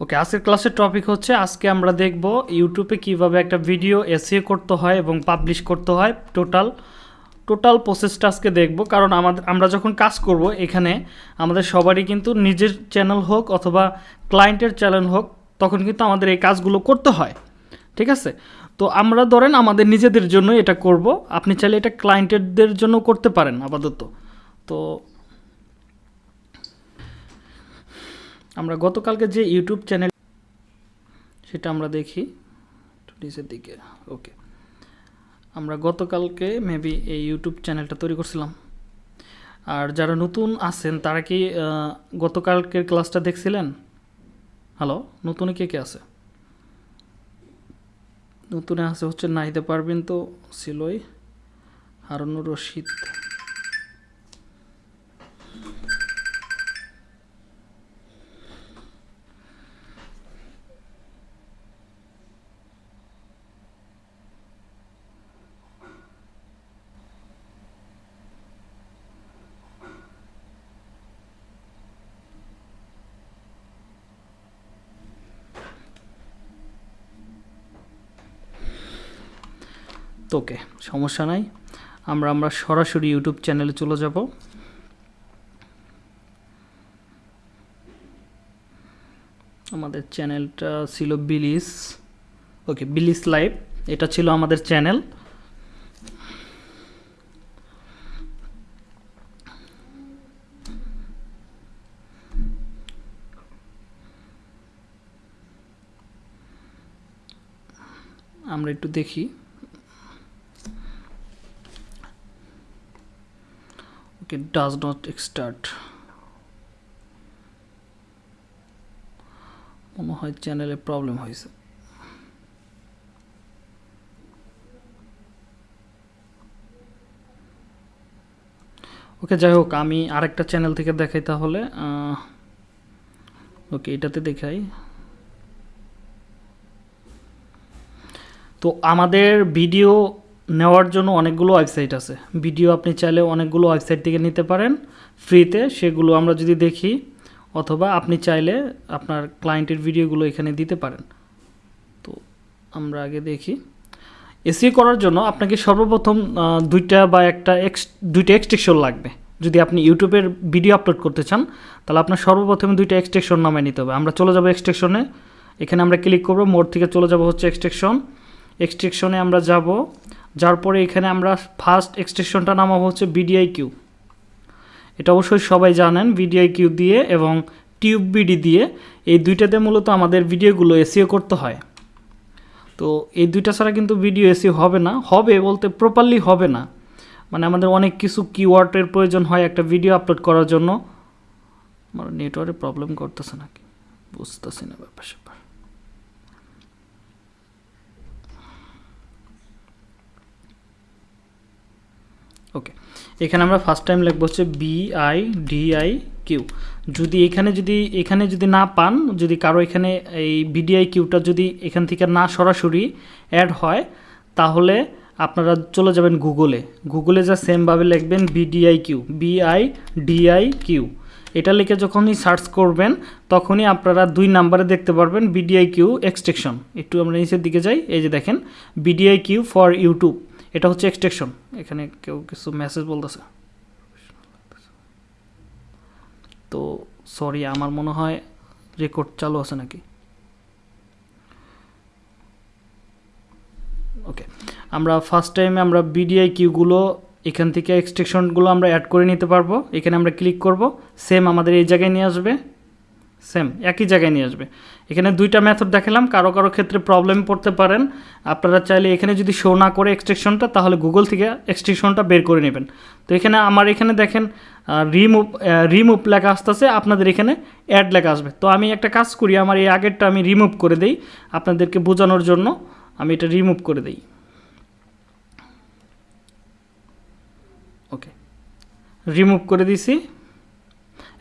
ওকে, আজকের ক্লাসের টপিক হচ্ছে, আজকে আমরা দেখব ইউটিউবে কীভাবে একটা ভিডিও এসিও করতে হয় এবং পাবলিশ করতে হয় টোটাল টোটাল প্রসেসটা আজকে দেখব, কারণ আমাদের, আমরা যখন কাজ করব এখানে, আমাদের সবারই কিন্তু নিজের চ্যানেল হোক অথবা ক্লায়েন্টের চ্যানেল হোক, তখন কিন্তু আমাদের এই কাজগুলো করতে হয়, ঠিক আছে? তো আমরা ধরেন আমাদের নিজেদের জন্য এটা করব, আপনি চাইলে এটা ক্লায়েন্টেরদের জন্য করতে পারেন আপাতত। তো আমরা গতকালকে যে ইউটিউব চ্যানেল সেটা আমরা দেখি। নিচের দিকে, ওকে। আমরা গতকালকে মেবি এই ইউটিউব চ্যানেলটা তৈরি করছিলাম। আর যারা নতুন আছেন, তারা কি গতকালকের ক্লাসটা দেখছিলেন? হ্যালো নতুনে কে কে আছে? নতুনে আছে হচ্ছে নাহিদে পারবেন তো, ছিলই। হারুনুর রশিদ। ওকে সমস্যা নাই। আমরা আমরা সরাসরি ইউটিউব চ্যানেলে চলে যাব। আমাদের চ্যানেলটা ছিল বিলিস ওকে বিলিস লাইভ এটা ছিল আমাদের চ্যানেল আমরা একটু দেখি। Okay does not start মনে হয় চ্যানেলে প্রবলেম হয়েছে। ওকে, যাই হোক, আমি আরেকটা চ্যানেল থেকে দেখাই তাহলে। ওকে, এটাতে দেখাই। তো আমাদের ভিডিও নেওয়ার জন্য অনেকগুলো ওয়েবসাইট আছে। ভিডিও আপনি চাইলে অনেকগুলো ওয়েবসাইট থেকে নিতে পারেন। ফ্রিতে সেগুলো আমরা যদি দেখি, অথবা আপনি চাইলে আপনার ক্লায়েন্টের ভিডিওগুলো এখানে দিতে পারেন। তো আমরা আগে দেখি। এসিও করার জন্য আপনাকে সর্বপ্রথম দুইটা বা একটা এক্স দুইটা এক্সটেকশন লাগবে। যদি আপনি ইউটিউবের ভিডিও আপলোড করতে চান, তাহলে আপনার সর্বপ্রথমে দুইটা এক্সটেকশন নামায় নিতে হবে। আমরা চলে যাব এক্সটেকশনে এখানে আমরা ক্লিক করব। মোড থেকে চলে যাব হচ্ছে এক্সটেকশন এক্সটেকশনে আমরা যাব। যার পরে এখানে আমরা ফার্স্ট এক্সটেনশনটা নামাবো হচ্ছে বিডিআই কিউ এটা অবশ্যই সবাই জানেন বিডিআই কিউ দিয়ে এবং টিউব বিডি দিয়ে। এই দুইটাতে মূলত আমাদের ভিডিওগুলো এসিও করতে হয়। তো এই দুইটা ছাড়া কিন্তু ভিডিও এসিও হবে না। হবে বলতে প্রপারলি হবে না। মানে আমাদের অনেক কিছু কিওয়ার্ডের প্রয়োজন হয় একটা ভিডিও আপলোড করার জন্য। আমার নেটওয়ার্কে প্রবলেম করতেছে নাকি? বুঝতেছি না ব্যাপার স্যাপার ওকে এখানে আমরা ফার্স্ট টাইম লিখব হচ্ছে B I D I Q যদি এখানে যদি এখানে যদি না পান, যদি কারও এখানে এই বিডিআই কিউটা যদি এখান থেকে না সরাসরি অ্যাড হয়, তাহলে আপনারা চলে যাবেন গুগলে গুগলে যা সেমভাবে লিখবেন BDI Q BI DI Q এটা লিখে যখনই সার্চ করবেন, তখনই আপনারা দুই নাম্বারে দেখতে পারবেন বিডিআই কিউ এক্সটেকশন একটু আমরা নিচের দিকে যাই, এই যে দেখেন বিডিআই কিউ ফর ইউটিউব এটা হচ্ছে এক্সটেকশন এখানে কেউ কিছু মেসেজ বলতেছে। তো সরি আমার মনে হয় রেকর্ড চালু আছে নাকি? ওকে আমরা ফার্স্ট টাইমে আমরা বিডিআই কিউগুলো এখান থেকে এক্সটেকশনগুলো আমরা অ্যাড করে নিতে পারব। এখানে আমরা ক্লিক করব। সেম আমাদের এই জায়গায় নিয়ে আসবে। সেম একই জায়গায় নিয়ে আসবে। এখানে দুইটা মেথড দেখালাম, কারও কারও ক্ষেত্রে প্রবলেম পড়তে পারেন। আপনারা চাইলে এখানে যদি শো না করে এক্সটেকশনটা তাহলে গুগল থেকে এক্সটেকশনটা বের করে নেবেন। তো এখানে আমার এখানে দেখেন রিমুভ রিমুভ লেখা আসতেছে, আপনাদের এখানে অ্যাড লেখা আসবে। তো আমি একটা কাজ করি, আমার এই আগেরটা আমি রিমুভ করে দেই, আপনাদেরকে বোঝানোর জন্য আমি এটা রিমুভ করে দেই। ওকে রিমুভ করে দিছি।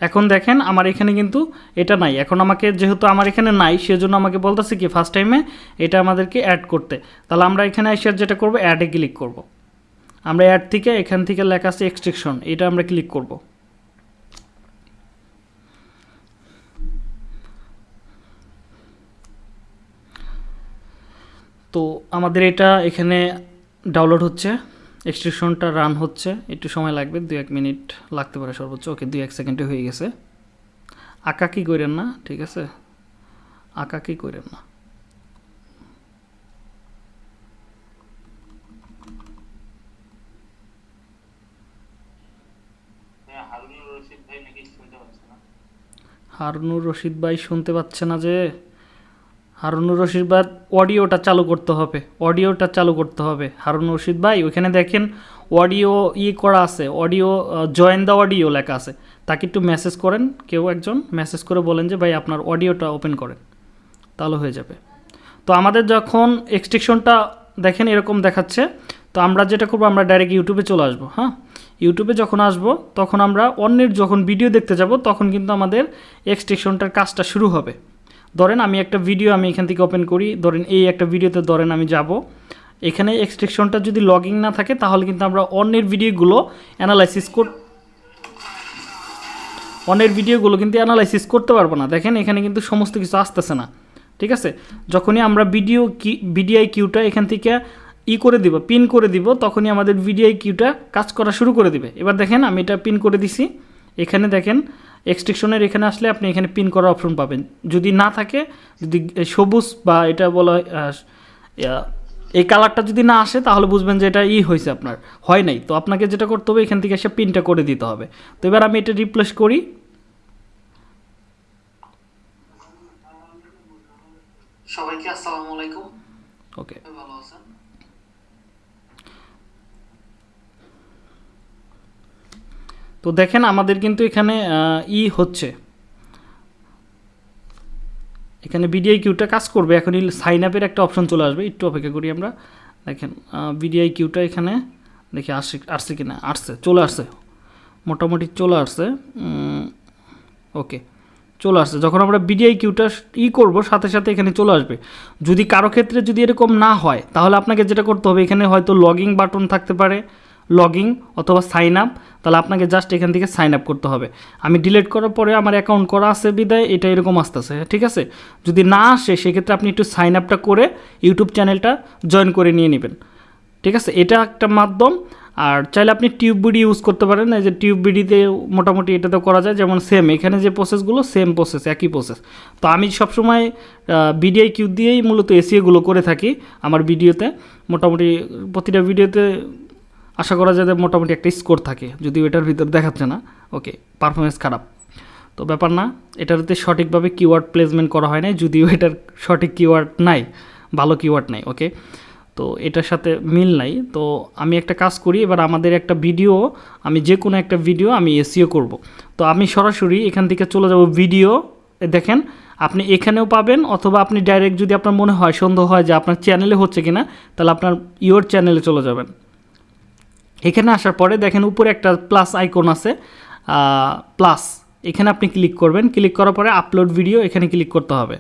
এখন দেখেন আমার এখানে কিন্তু এটা নাই এখন আমাকে যেহেতু আমার এখানে নাই, সেজন্য আমাকে বলতেছে কি ফার্স্ট টাইমে এটা আমাদেরকে অ্যাড করতে তাহলে আমরা এখানে এসে যেটা করব অ্যাডে ক্লিক করব। আমরা অ্যাড থেকে এখান থেকে লেখা আছে এক্সট্রিকশন এটা আমরা ক্লিক করব। তো আমাদের এটা এখানে ডাউনলোড হচ্ছে এক্সটেনশনটা রান হচ্ছে একটু সময় লাগবে দু এক মিনিট লাগতে পারে সর্বোচ্চ ওকে দু এক সেকেন্ডে হয়ে গেছে। আঁকা কি করেন না ঠিক আছে? আঁকা কি করেন না? হ্যাঁ, হারুনুর রশিদ ভাই নাকি শুনতে পাচ্ছে না। হারুনুর রশিদ ভাই শুনতে পাচ্ছে না যে। হারুনুর রশিদ ভাই অডিওটা চালু করতে হবে। অডিওটা চালু করতে হবে। হারুনুর রশিদ ভাই, ওইখানে দেখেন অডিও ই করা আছে, অডিও জয়েন দ্য অডিও লেখা আছে। তাকে একটু মেসেজ করেন, কেউ একজন মেসেজ করে বলেন যে, ভাই, আপনার অডিওটা ওপেন করেন। তাহলে হয়ে যাবে। তো আমাদের যখন এক্সটেকশনটা দেখেন এরকম দেখাচ্ছে, তো আমরা যেটা করব, আমরা ডাইরেক্ট ইউটিউবে চলে আসব হ্যাঁ? ইউটিউবে যখন আসব, তখন আমরা অন্যের যখন ভিডিও দেখতে যাব, তখন কিন্তু আমাদের এক্সটেকশনটার কাজটা শুরু হবে। ধরেন আমি একটা ভিডিও আমি এখান থেকে ওপেন করি, ধরেন এই একটা ভিডিওতে ধরেন আমি যাব। এখানে এক্সট্রেকশনটা যদি লগিং না থাকে, তাহলে কিন্তু আমরা অন্যের ভিডিওগুলো অ্যানালাইসিস কর অন্যের ভিডিওগুলো কিন্তু অ্যানালাইসিস করতে পারব না। দেখেন এখানে কিন্তু সমস্ত কিছু আসতেছে না। ঠিক আছে? যখনই আমরা ভিডিও কি বিডিআই কিউটা এখান থেকে ই করে দিব পিন করে দিব, তখনই আমাদের ভিডিআই কিউটা কাজ করা শুরু করে দিবে। এবার দেখেন আমি এটা পিন করে দিছি। এখানে দেখেন এক্সট্রেকশনের এখানে আসলে আপনি এখানে পিন করার অপশন পাবেন। যদি না থাকে, যদি সবুজ বা এটা বলা এই কালারটা যদি না আসে, তাহলে বুঝবেন যে এটা ই হয়েছে আপনার। হয় নাই। তো আপনাকে যেটা করতে হবে, এখান থেকে এসে পিনটা করে দিতে হবে। তো এবার আমি এটা রিপ্লেস করি। সবাইকে আসসালামু আলাইকুম ওকে ভালো আছেন তো দেখেন আমাদের কিন্তু এখানে ই হচ্ছে। এখানে বিডিআই কিউটা কাজ করবে এখন সাইন আপের একটা অপশন চলে আসবে, একটু অপেক্ষা করি আমরা। দেখেন বিডিআই কিউটা এখানে, দেখি আসছে আসছে কি না আসছে, চলে আসছে। মোটামুটি চলে আসছে ওকে, চলে আসছে। যখন আমরা বিডিআই কিউটা ই করব, সাথে সাথে এখানে চলে আসবে। যদি কারও ক্ষেত্রে যদি এরকম না হয়, তাহলে আপনাকে যেটা করতে হবে, এখানে হয়তো লগিং বাটন থাকতে পারে লগিং অথবা সাইন আপ তাহলে আপনাকে জাস্ট এখান থেকে সাইন আপ করতে হবে। আমি ডিলিট করার পরে আমার অ্যাকাউন্ট করা আছে বিদায়, এটা এরকম আসতেছে, ঠিক আছে? যদি না আসে, সেক্ষেত্রে আপনি একটু সাইন আপটা করে ইউটিউব চ্যানেলটা জয়েন করে নিয়ে নেবেন। ঠিক আছে? এটা একটা মাধ্যম। আর চাইলে আপনি টিউব বিডি ইউজ করতে পারেন, এই যে টিউব বিডিতে মোটামুটি এটাতে করা যায়, যেমন সেম এখানে যে প্রসেসগুলো সেম প্রসেস একই প্রসেস তো আমি সবসময় বিডিআই কিউ দিয়েই মূলত এসিএগুলো করে থাকি আমার ভিডিওতে মোটামুটি প্রতিটা ভিডিওতে আশা করা যায় মোটামুটি একটা স্কোর থাকে, যদিও এটার ভিতর দেখাচ্ছে না। ওকে পারফরমেন্স খারাপ। তো ব্যাপার না এটাতে সঠিকভাবে কিওয়ার্ড প্লেসমেন্ট করা হয় নাই, যদিও এটার সঠিক কিওয়ার্ড নাই, ভালো কিওয়ার্ড নাই ওকে তো এটার সাথে মিল নাই। তো আমি একটা কাজ করি, এবার আমাদের একটা ভিডিও আমি যে কোনো একটা ভিডিও আমি এসিও করব। তো আমি সরাসরি এখান থেকে চলে যাব ভিডিও দেখেন, আপনি এখানেও পাবেন, অথবা আপনি ডাইরেক্ট যদি আপনার মনে হয়, সন্দেহ হয় যে আপনার চ্যানেলে হচ্ছে কিনা, তাহলে আপনার ইওর চ্যানেলে চলে যাবেন। এখানে আসার পরে দেখেন উপরে একটা প্লাস আইকন আছে প্লাস এখানে আপনি ক্লিক করবেন ক্লিক করার পরে আপলোড ভিডিও এখানে ক্লিক করতে হবে।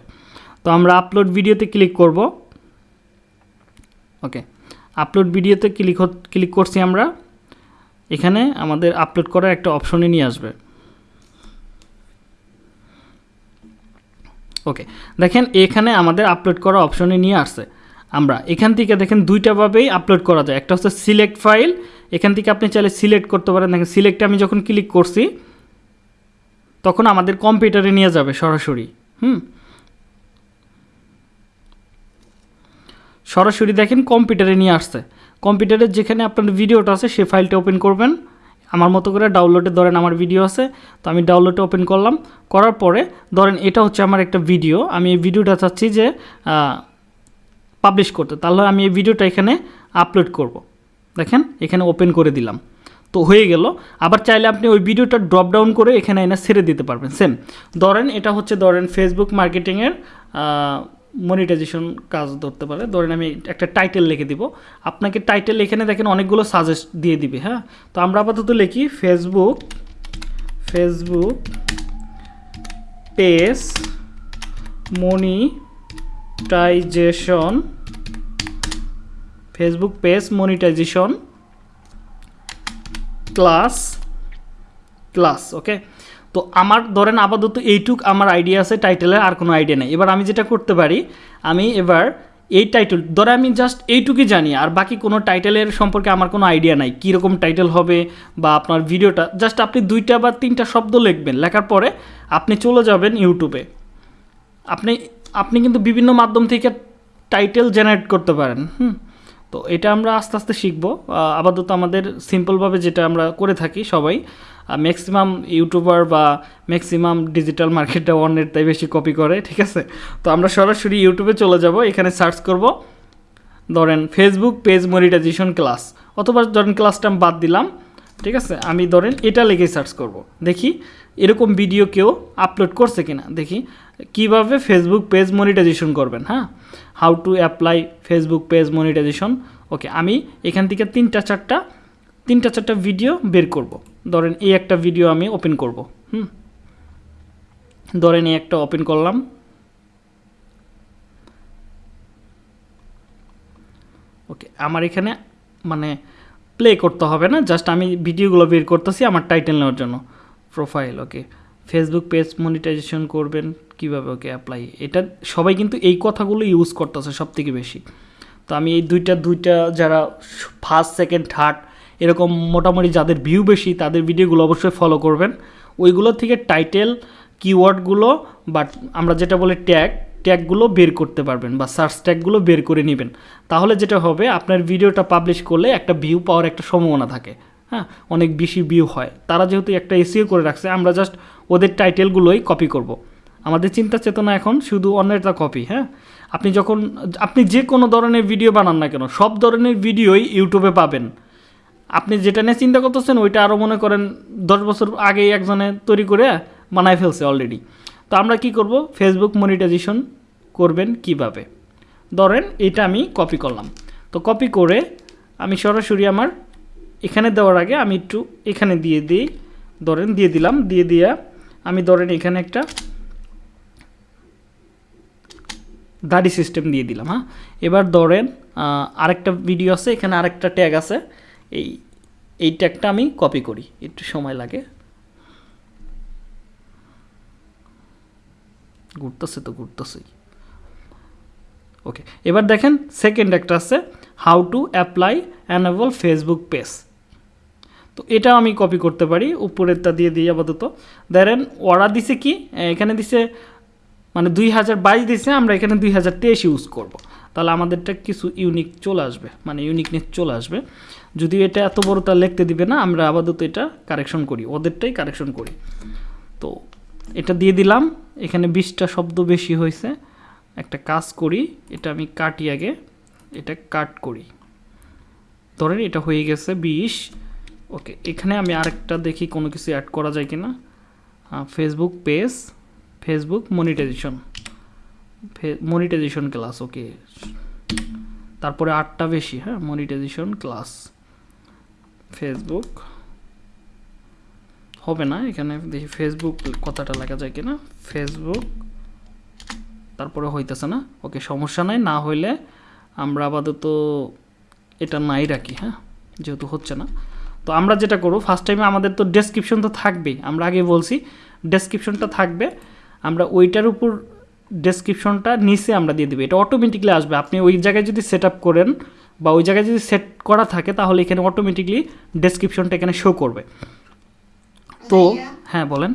তো আমরা আপলোড ভিডিওতে ক্লিক করব। ওকে আপলোড ভিডিওতে ক্লিক ক্লিক করছি আমরা। এখানে আমাদের আপলোড করার একটা অপশনে নিয়ে আসবে। ওকে দেখেন এখানে আমাদের আপলোড করা অপশনে নিয়ে আসছে। আমরা এখান থেকে দেখেন দুইটাভাবেই আপলোড করা যায়। একটা হচ্ছে সিলেক্ট ফাইল এখান থেকে আপনি চাইলে সিলেক্ট করতে পারেন। দেখেন সিলেক্টে আমি যখন ক্লিক করছি, তখন আমাদের কম্পিউটারে নিয়ে যাবে সরাসরি। হুম? সরাসরি দেখেন কম্পিউটারে নিয়ে আসছে। কম্পিউটারের যেখানে আপনার ভিডিওটা আছে, সে ফাইলটা ওপেন করবেন। আমার মতো করে ডাউনলোডে ধরেন আমার ভিডিও আছে, তো আমি ডাউনলোডে ওপেন করলাম। করার পরে, ধরেন এটা হচ্ছে আমার একটা ভিডিও আমি এই ভিডিওটা চাচ্ছি যে পাবলিশ করতে। তাহলে আমি এই ভিডিওটা এখানে আপলোড করব। দেখেন, এখানে ওপেন করে দিলাম। তো হয়ে গেল। আবার চাইলে আপনি ওই ভিডিওটা ড্রপ ডাউন করে এখানে এনে ছেড়ে দিতে পারবেন। সেম ধরেন, এটা হচ্ছে ধরেন ফেসবুক মার্কেটিংয়ের মনিটাইজেশন কাজ ধরতে পারে। ধরেন আমি একটা টাইটেল লিখে দিব। আপনাকে টাইটেল এখানে দেখেন অনেকগুলো সাজেস্ট দিয়ে দিবে হ্যাঁ? তো আমরা আপাতত লিখি Facebook Facebook page monetization Facebook page monetization class class okay তো আমার ধরেন আপাতত এইটুক আমার আইডিয়া আছে টাইটেলের আর কোনো আইডিয়া নেই। এবার আমি যেটা করতে পারি, আমি এবার এই টাইটেল ধরে আমি জাস্ট এইটুকুই জানি, আর বাকি কোনো টাইটেলের সম্পর্কে আমার কোনো আইডিয়া নাই। কীরকম টাইটেল হবে বা আপনার ভিডিওটা জাস্ট আপনি দুইটা বা তিনটা শব্দ লিখবেন, লেখার পরে আপনি চলে যাবেন ইউটিউবে আপনি আপনি কিন্তু বিভিন্ন মাধ্যম থেকে টাইটেল জেনারেট করতে পারেন, হুম? তো এটা আমরা আস্তে আস্তে শিখব। আপাতত আমাদের সিম্পলভাবে যেটা আমরা করে থাকি সবাই ম্যাক্সিমাম ইউটিউবার বা ম্যাক্সিমাম ডিজিটাল মার্কেটটা অন্যের তাই বেশি কপি করে, ঠিক আছে? তো আমরা সরাসরি ইউটিউবে চলে যাব, এখানে সার্চ করব। ধরেন ফেসবুক পেজ মনিটাইজেশন ক্লাস অথবা ধরেন ক্লাসটা আমি বাদ দিলাম, ঠিক আছে? আমি ধরেন এটা লেগেই সার্চ করব। দেখি এরকম ভিডিও কেউ আপলোড করছে কিনা। দেখি কীভাবে ফেসবুক পেজ মনিটাইজেশন করবেন হ্যাঁ? How to apply Facebook page monetization okay আমি এখান থেকে তিনটা চারটা তিনটা চারটা ভিডিও বের করব। ধরেন এই একটা ভিডিও আমি ওপেন করব, হুম? ধরেন এই একটা ওপেন করলাম। ওকে আমার এখানে মানে প্লে করতে হবে না জাস্ট আমি ভিডিওগুলো বের করতেছি আমার টাইটেল নেওয়ার জন্য profile okay Facebook page monetization করবেন, কীভাবে ওকে অ্যাপ্লাই এটা সবাই কিন্তু এই কথাগুলো ইউজ করতেছে সব থেকে বেশি। তো আমি এই দুইটা দুইটা যারা ফার্স্ট সেকেন্ড থার্ড এরকম মোটামুটি যাদের ভিউ বেশি, তাদের ভিডিওগুলো অবশ্যই ফলো করবেন। ওইগুলো থেকে টাইটেল কিওয়ার্ডগুলো বাট আমরা যেটা বলি ট্যাগ ট্যাগগুলো বের করতে পারবেন বা সার্চ ট্যাগগুলো বের করে নেবেন। তাহলে যেটা হবে, আপনার ভিডিওটা পাবলিশ করলে একটা ভিউ পাওয়ার একটা সম্ভাবনা থাকে। হ্যাঁ অনেক বেশি ভিউ হয়। তারা যেহেতু একটা এসিও করে রাখছে, আমরা জাস্ট ওদের টাইটেলগুলোই কপি করব। আমাদের চিন্তা চেতনা এখন শুধু অন্যেরটা কপি হ্যাঁ? আপনি যখন, আপনি যে কোনো ধরনের ভিডিও বানান না কেন, সব ধরনের ভিডিওই ইউটিউবে পাবেন। আপনি যেটা নিয়ে চিন্তা করতেছেন, ওইটা আরও মনে করেন দশ বছর আগেই একজনে তৈরি করে বানায় ফেলছে অলরেডি তো আমরা কি করব? ফেসবুক মনিটাইজেশন করবেন কীভাবে? ধরেন এটা আমি কপি করলাম। তো কপি করে আমি সরাসরি আমার এখানে দেওয়ার আগে আমি একটু এখানে দিয়ে দিই। ধরেন দিয়ে দিলাম, দিয়ে দিয়া আমি ধরেন এখানে একটা দাড়ি সিস্টেম দিয়ে দিলাম হ্যাঁ? এবার ধরেন আরেকটা ভিডিও আছে, এখানে আরেকটা ট্যাগ আছে। এই এই ট্যাগটা আমি কপি করি, একটু সময় লাগে। ঘুরতেছে তো, ঘুরতেছেই। ওকে এবার দেখেন সেকেন্ড একটা আছে how to apply enable Facebook page তো এটা আমি কপি করতে পারি, উপরেরটা দিয়ে দিই আপাতত। ধরেন ওরা দিছে কি? এখানে দিছে মানে দুই হাজার বাইশ দিছে, আমরা এখানে দুই হাজার তেইশ ইউজ করব। তাহলে আমাদেরটা কিছু ইউনিক চলে আসবে মানে ইউনিকনেস চলে আসবে। যদিও এটা এত বড়টা লিখতে দিবে না, আমরা আপাতত এটা কারেকশন করি, ওদেরটাই কারেকশন করি। তো এটা দিয়ে দিলাম, এখানে বিশটা শব্দ বেশি হয়েছে। একটা কাজ করি, এটা আমি কাটি আগে, এটা কাট করি। ধরেন এটা হয়ে গেছে বিশ ওকে এখানে আমি আরেকটা দেখি কোনো কিছু অ্যাড করা যায় কিনা। Facebook page Facebook monetization monetization class okay তারপরে আটটা বেশি হ্যাঁ মনিটাইজেশন ক্লাস ফেসবুক হবে না, এখানে দেখি ফেসবুক কথাটা লেখা যায় কিনা। ফেসবুক তারপরে হইতেছে না। ওকে সমস্যা নাই, না হইলে আমরা আপাতত এটা নাই রাখি হ্যাঁ যেহেতু হচ্ছে না। তো আমরা যেটা করব ফার্স্ট টাইমে আমাদের তো ডেসক্রিপশন তো থাকবেই। আমরা আগে বলছি ডেসক্রিপশনটা থাকবে। আমরা ওইটার উপর ডেসক্রিপশনটা নিচে আমরা দিয়ে দেবো। এটা অটোমেটিকলি আসবে। আপনি ওই জায়গায় যদি সেট আপ করেন বা ওই জায়গায় যদি সেট করা থাকে তাহলে এখানে অটোমেটিকলি ডেসক্রিপশনটা এখানে শো করবে। তো হ্যাঁ বলেন।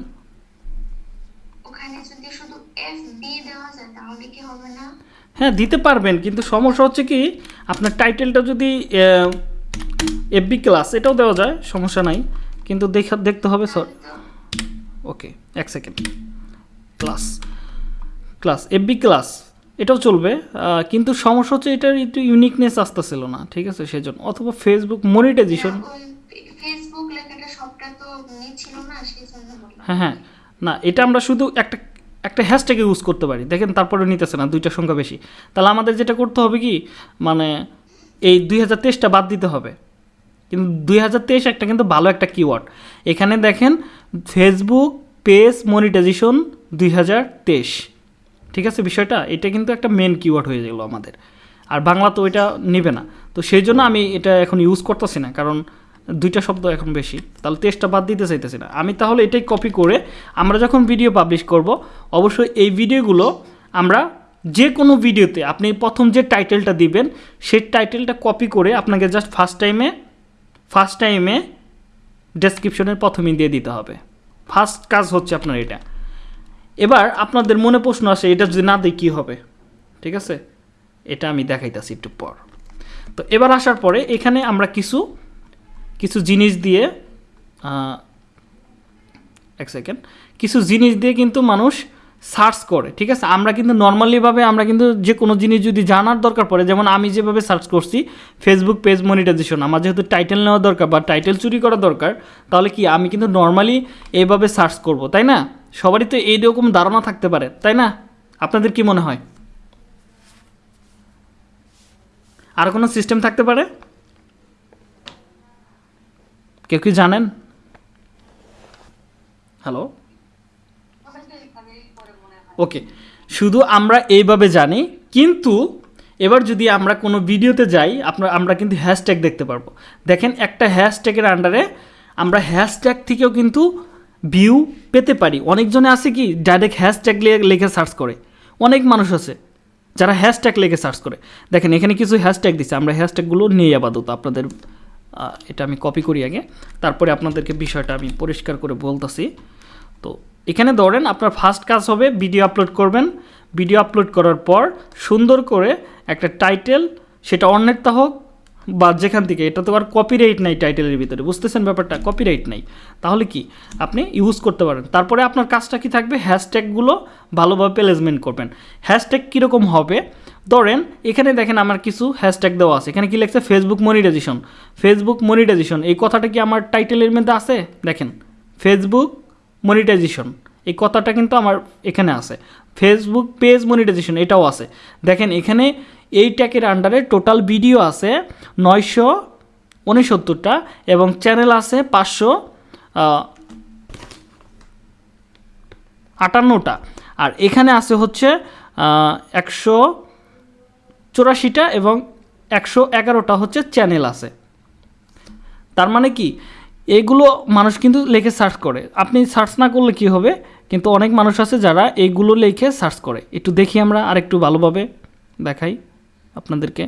হ্যাঁ দিতে পারবেন কিন্তু সমস্যা হচ্ছে কি আপনার টাইটেলটা যদি এফবি ক্লাস এটাও দেওয়া যায় সমস্যা নাই কিন্তু দেখা দেখতে হবে সর তো ওকে এক second class class FB class এটাও চলবে কিন্তু সমস্যা হচ্ছে এটার একটু ইউনিকনেস আসতেছিল না ঠিক আছে? সেজন্য অথবা ফেসবুক মনিটাইজেশন হ্যাঁ হ্যাঁ না এটা আমরা শুধু একটা একটা হ্যাশট্যাগে ইউজ করতে পারি। দেখেন তারপরে নিতেছে না দুইটা সংখ্যা বেশি। তাহলে আমাদের যেটা করতে হবে কি মানে এই দুই হাজার তেইশটা বাদ দিতে হবে। কিন্তু দুই হাজার তেইশ একটা কিন্তু ভালো একটা কিওয়ার্ড এখানে দেখেন ফেসবুক পেজ মনিটাইজেশন দুই হাজার তেইশ। ঠিক আছে বিষয়টা? এটা কিন্তু একটা মেন কিওয়ার্ড হয়ে গেলো আমাদের। আর বাংলা তো ওইটা নেবে না। তো সেই জন্য আমি এটা এখন ইউজ করতেছি না, কারণ দুইটা শব্দ এখন বেশি। তাহলে টেস্টটা বাদ দিতে চাইতেছি না। আমি তাহলে এটাই কপি করে আমরা যখন ভিডিও পাবলিশ করব, অবশ্যই এই ভিডিওগুলো আমরা যে কোনো ভিডিওতে আপনি প্রথম যে টাইটেলটা দিবেন, সেই টাইটেলটা কপি করে আপনাকে জাস্ট ফার্স্ট টাইমে ফার্স্ট টাইমে ডেসক্রিপশনের প্রথমেই দিয়ে দিতে হবে। ফার্স্ট কাজ হচ্ছে আপনার এটা। এবার আপনাদের মনে প্রশ্ন আসে, এটা যদি না দিই কী হবে? ঠিক আছে? এটা আমি দেখাইতেছি একটু পর। তো এবার আসার পরে এখানে আমরা কিছু কিছু জিনিস দিয়ে এক সেকেন্ড কিছু জিনিস দিয়ে কিন্তু মানুষ সার্চ করে, ঠিক আছে? আমরা কিন্তু নর্মালিভাবে আমরা কিন্তু যে কোনো জিনিস যদি জানার দরকার পড়ে, যেমন আমি যেভাবে সার্চ করছি ফেসবুক পেজ মনিটাইজেশন আমার যেহেতু টাইটেল নেওয়া দরকার বা টাইটেল চুরি করা দরকার, তাহলে কি আমি কিন্তু নর্মালি এইভাবে সার্চ করব, তাই না? সবারই তো এইরকম ধারণা থাকতে পারে, তাই না? আপনাদের কি মনে হয়? আর কোনো সিস্টেম থাকতে পারে? কেউ কি জানেন? হ্যালো ওকে শুধু আমরা এইভাবে জানি, কিন্তু এবার যদি আমরা কোনো ভিডিওতে যাই, আপনার, আমরা কিন্তু হ্যাশট্যাগ দেখতে পারব। দেখেন একটা হ্যাশট্যাগের আন্ডারে আমরা হ্যাশট্যাগ থেকেও কিন্তু ভিউ পেতে পারি। অনেকজনে আছে কি ডাইরেক্ট হ্যাশট্যাগ লিখে সার্চ করে। অনেক মানুষ আছে যারা হ্যাশট্যাগ লিখে সার্চ করে। দেখেন এখানে কিছু হ্যাশট্যাগ দিচ্ছে আমরা হ্যাশট্যাগুলো নিয়ে আপাতত। আপনাদের এটা আমি কপি করি আগে। তারপরে আপনাদেরকে বিষয়টা আমি পরিষ্কার করে বলতেছি। তো এখানে ধরেন আপনার ফার্স্ট কাজ হবে ভিডিও আপলোড করবেন। ভিডিও আপলোড করার পর সুন্দর করে একটা টাইটেল সেটা অন্যেরটা হোক বা যেখান থেকে, এটা তো আর কপিরাইট নাই টাইটেলের ভিতরে, বুঝতেছেন ব্যাপারটা? কপিরাইট নাই। তাহলে কি? আপনি ইউজ করতে পারেন। তারপরে আপনার কাজটা কি থাকবে? হ্যাশট্যাগুলো ভালোভাবে প্লেসমেন্ট করবেন। হ্যাশট্যাগ কীরকম হবে? ধরেন, এখানে দেখেন আমার কিছু হ্যাশট্যাগ দেওয়া আছে। এখানে কি লেখছে? ফেসবুক মনিটাইজেশন ফেসবুক মনিটাইজেশন এই কথাটা কি আমার টাইটেলের মধ্যে আছে? দেখেন। ফেসবুক মনিটাইজেশন এই কথাটা কিন্তু আমার এখানে আছে। ফেসবুক পেজ মনিটাইজেশন এটাও আছে। দেখেন, এখানে এই ট্যাগের আন্ডারে টোটাল ভিডিও আছে নয়শো উনসত্তরটা এবং চ্যানেল আছে পাঁচশো আটান্নটা। আর এখানে আছে হচ্ছে একশো চুরাশিটা এবং একশো এগারোটা হচ্ছে চ্যানেল আছে। তার মানে কি? এইগুলো মানুষ কিন্তু লিখে সার্চ করে। আপনি সার্চ না করলে কি হবে? কিন্তু অনেক মানুষ আছে যারা এইগুলো লিখে সার্চ করে। একটু দেখি আমরা আর একটু ভালোভাবে দেখাই আপনাদেরকে।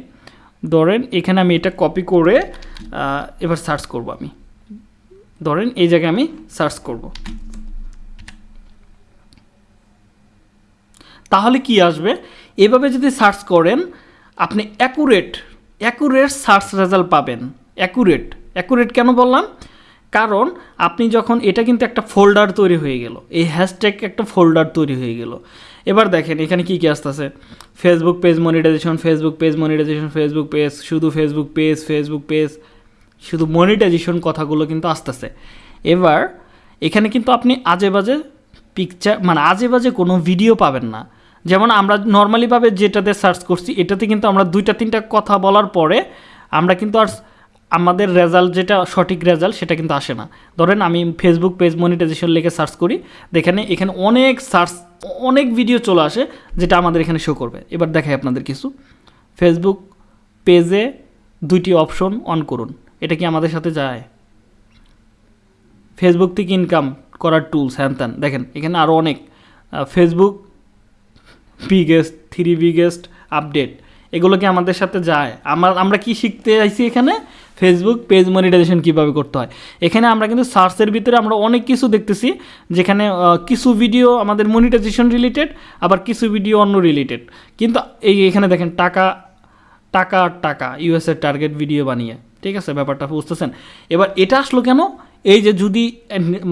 ধরেন এখানে আমি এটা কপি করে এবার সার্চ করব আমি। ধরেন এই জায়গায় আমি সার্চ করব। তাহলে কি আসবে? এভাবে যদি সার্চ করেন, আপনি অ্যাকুরেট অ্যাকুরেট সার্চ রেজাল্ট পাবেন। অ্যাকুরেট অ্যাকুরেট কেন বললাম? কারণ আপনি যখন, এটা কিন্তু একটা ফোল্ডার তৈরি হয়ে গেল। এই হ্যাশট্যাগ একটা ফোল্ডার তৈরি হয়ে গেল। এবার দেখেন, এখানে কি কি আসতেছে? Facebook page monetization Facebook page monetization Facebook page শুধু ফেসবুক পেজ ফেসবুক পেজ শুধু মনিটাইজেশন কথাগুলো কিন্তু আসতেছে। এবার, এখানে কিন্তু আপনি আজে বাজে পিকচার মানে আজে বাজে কোনো ভিডিও পাবেন না। যেমন আমরা নর্মালিভাবে যেটাতে সার্চ করছি, এটাতে কিন্তু আমরা দুইটা, তিনটা কথা বলার পরে আমরা কিন্তু আর আমাদের রেজাল্ট যেটা, সঠিক রেজাল্ট সেটা কিন্তু আসে না। ধরেন আমি ফেসবুক পেজ মনিটাইজেশন লিখে সার্চ করি, দেখেন এখানে অনেক সার্চ অনেক ভিডিও চলে আসে যেটা আমাদের এখানে শো করবে। এবার দেখাই আপনাদের কিছু। ফেসবুক পেজে দুইটি অপশন অন করুন। এটা কি আমাদের সাথে যায়? ফেসবুক থেকে ইনকাম করার টুলস হ্যান ত্যান। দেখেন এখানে আরও অনেক। Facebook biggest three biggest update এগুলো কি আমাদের সাথে যায়? আমরা আমরা কি শিখতে চাইছি এখানে? ফেসবুক পেজ মনিটাইজেশন কীভাবে করতে হয়। এখানে আমরা কিন্তু সার্চের ভিতরে আমরা অনেক কিছু দেখতেছি, যেখানে কিছু ভিডিও আমাদের মনিটাইজেশন রিলেটেড আবার কিছু ভিডিও অন্য রিলেটেড কিন্তু এই এখানে দেখেন, টাকা টাকা টাকা ইউএসের টার্গেট ভিডিও বানিয়ে। ঠিক আছে, ব্যাপারটা বুঝতেছেন? এবার এটা আসলো কেন? এই যে যদি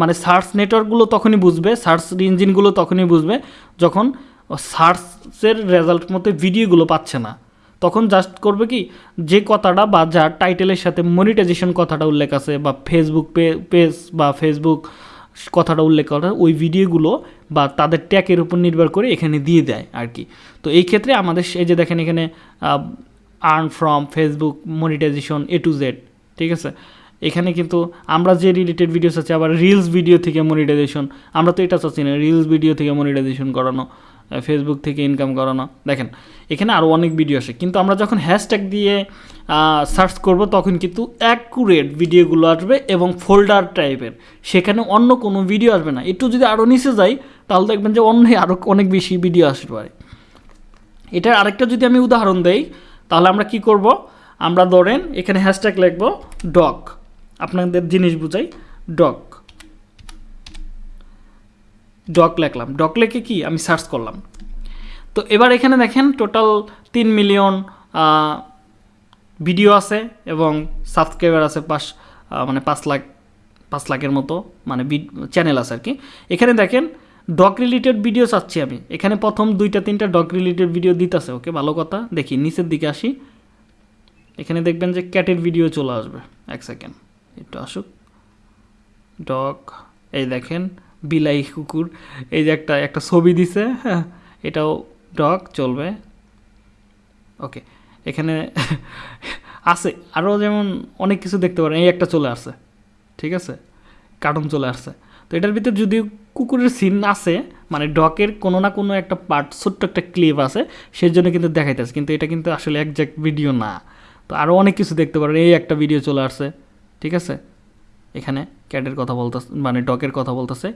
মানে সার্চ নেটওয়ার্কগুলো তখনই বুঝবে সার্চ ইঞ্জিনগুলো তখনই বুঝবে, যখন সার্চের রেজাল্ট মতো ভিডিওগুলো পাচ্ছে না। তখন জাস্ট করবে কি, যে কথাটা বা যার টাইটেলের সাথে মনিটাইজেশন কথাটা উল্লেখ আছে বা ফেসবুক পেজ বা ফেসবুক কথাটা উল্লেখ করা, ওই ভিডিওগুলো বা তাদের ট্যাগের উপর নির্ভর করে এখানে দিয়ে দেয় আর কি। তো এই ক্ষেত্রে আমাদের এই যে দেখেন এখানে earn from Facebook monetization A to Z ঠিক আছে? এখানে কিন্তু আমরা যে রিলেটেড ভিডিওস আছে, আবার রিলস ভিডিও থেকে মনিটাইজেশন আমরা তো এটা চাচ্ছি না রিলস ভিডিও থেকে মনিটাইজেশন করানো ফেসবুক থেকে ইনকাম করানো। দেখেন এখানে আরও অনেক ভিডিও আসে। কিন্তু আমরা যখন হ্যাশট্যাগ দিয়ে সার্চ করব, তখন কিন্তু অ্যাকুরেট ভিডিওগুলো আসবে এবং ফোল্ডার টাইপের সেখানে অন্য কোনো ভিডিও আসবে না। একটু যদি আরও নিচে যাই, তাহলে দেখবেন যে অন্য আরও অনেক বেশি ভিডিও আসতে পারে। এটার আরেকটা যদি আমি উদাহরণ দেই, তাহলে আমরা কি করব? আমরা ধরেন এখানে হ্যাশট্যাগ লিখব ডগ আপনাদের জিনিস বুঝাই ডগ ডক লেখলাম। ডক লেখে কি? আমি সার্চ করলাম। তো এবার এখানে দেখেন টোটাল তিন মিলিয়ন ভিডিও আছে এবং সাবস্ক্রাইবার আছে পাঁচ মানে পাঁচ লাখ, পাঁচ লাখের মতো মানে চ্যানেল আছে আর কি। এখানে দেখেন ডগ রিলেটেড ভিডিও চাচ্ছি আমি। এখানে প্রথম দুইটা, তিনটা ডগ রিলেটেড ভিডিও দিতেছে ওকে ভালো কথা। দেখি, নিচের দিকে আসি। এখানে দেখবেন যে ক্যাটের ভিডিও চলে আসবে, এক সেকেন্ড একটু আসুক। ডগ এই দেখেন, বিলাই কুকুর, এই যে একটা একটা ছবি দিছে হ্যাঁ এটাও ডগ চলবে। ওকে, এখানে আছে আরও যেমন অনেক কিছু দেখতে পারেন, এই একটা চলে আসছে, ঠিক আছে? কার্টুন চলে আসছে। তো এটার ভিতর যদি কুকুরের সিন আছে মানে ডকের কোনো না কোনো একটা পার্ট ছোট্ট একটা ক্লিপ আছে সেই জন্য কিন্তু দেখাইতেছে, কিন্তু এটা কিন্তু আসলে একজ্যাক্ট ভিডিও না। তো আরও অনেক কিছু দেখতে পারেন, এই একটা ভিডিও চলে আসছে, ঠিক আছে? এখানে ক্যাটের কথা বলতেছে মানে ডকের কথা বলতেছে।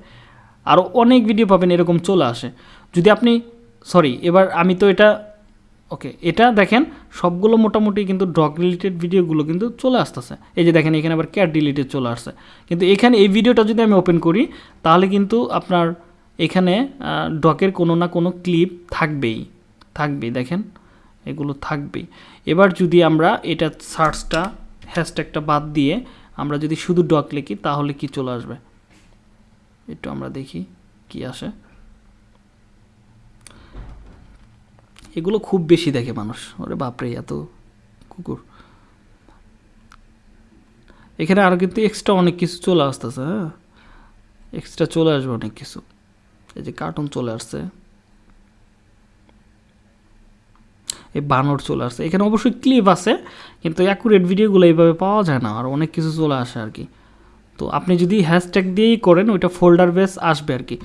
আরও অনেক ভিডিও পাবেন, এরকম চলে আসে। যদি আপনি সরি, এবার আমি তো এটা, ওকে, এটা দেখেন, সবগুলো মোটামুটি কিন্তু ডগ রিলেটেড ভিডিওগুলো কিন্তু চলে আসতেছে। এই যে দেখেন, এখানে আবার ক্যাট রিলেটেড চলে আসছে। কিন্তু এখানে এই ভিডিওটা যদি আমি ওপেন করি, তাহলে কিন্তু আপনার এখানে ডকের কোনো না কোনো ক্লিপ থাকবেই থাকবেই, দেখেন, এগুলো থাকবেই। এবার যদি আমরা এটা সার্চটা হ্যাশট্যাগটা বাদ দিয়ে আমরা যদি শুধু ডক লিখি, তাহলে কি চলে আসবে? একটু আমরা দেখি, কি আসে। এগুলো খুব বেশি দেখে মানুষ। ওরে বাপরে, এত কুকুর। এখানে আরও কিন্তু এক্সট্রা অনেক কিছু চলে আসতেছে হ্যাঁ? এক্সট্রা চলে আসবে অনেক কিছু। এই যে কার্টুন চলে আসছে। এই বানর চলে আসছে। এখানে অবশ্যই ক্লিপ আছে, কিন্তু অ্যাকুরেট ভিডিওগুলো এইভাবে পাওয়া যায় না, আর অনেক কিছু চলে আসে আর কি। তো আপনি যদি হ্যাশট্যাগ দিয়েই করেন, ওইটা ফোল্ডার বেস আসবে আর কি।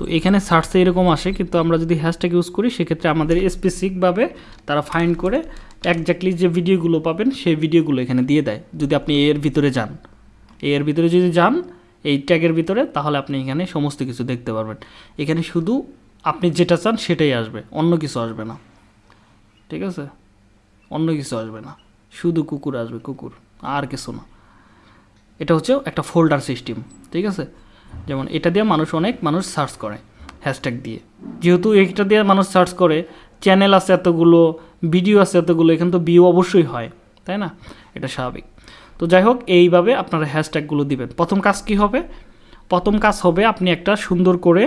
তো এখানে সার্চে এরকম আসে, কিন্তু আমরা যদি হ্যাশট্যাগ ইউজ করি, সেক্ষেত্রে আমাদের স্পেসিফিকভাবে তারা ফাইন্ড করে একজাক্টলি যে ভিডিওগুলো পাবেন, সেই ভিডিওগুলো এখানে দিয়ে দেয়, যদি আপনি এর ভিতরে যান। এর ভিতরে যদি যান, এই ট্যাগের ভিতরে, তাহলে আপনি এখানে সমস্ত কিছু দেখতে পারবেন। এখানে শুধু আপনি যেটা চান, সেটাই আসবে, অন্য কিছু আসবে না। ঠিক আছে? অন্য কিছু আসবে না। শুধু কুকুর আসবে, কুকুর, আর কিছু না। এটা হচ্ছে একটা ফোল্ডার সিস্টেম ঠিক আছে? যেমন এটা দিয়ে মানুষ অনেক মানুষ সার্চ করে হ্যাশট্যাগ দিয়ে। যেহেতু এটা দিয়ে মানুষ সার্চ করে চ্যানেল আছে এতগুলো ভিডিও আছে এতগুলো, এখানে তো ভিউ অবশ্যই হয়, তাই না? এটা স্বাভাবিক। তো যাই হোক, এইভাবে আপনারা হ্যাশট্যাগুলো দিবেন। প্রথম কাজ কি হবে? প্রথম কাজ হবে আপনি একটা সুন্দর করে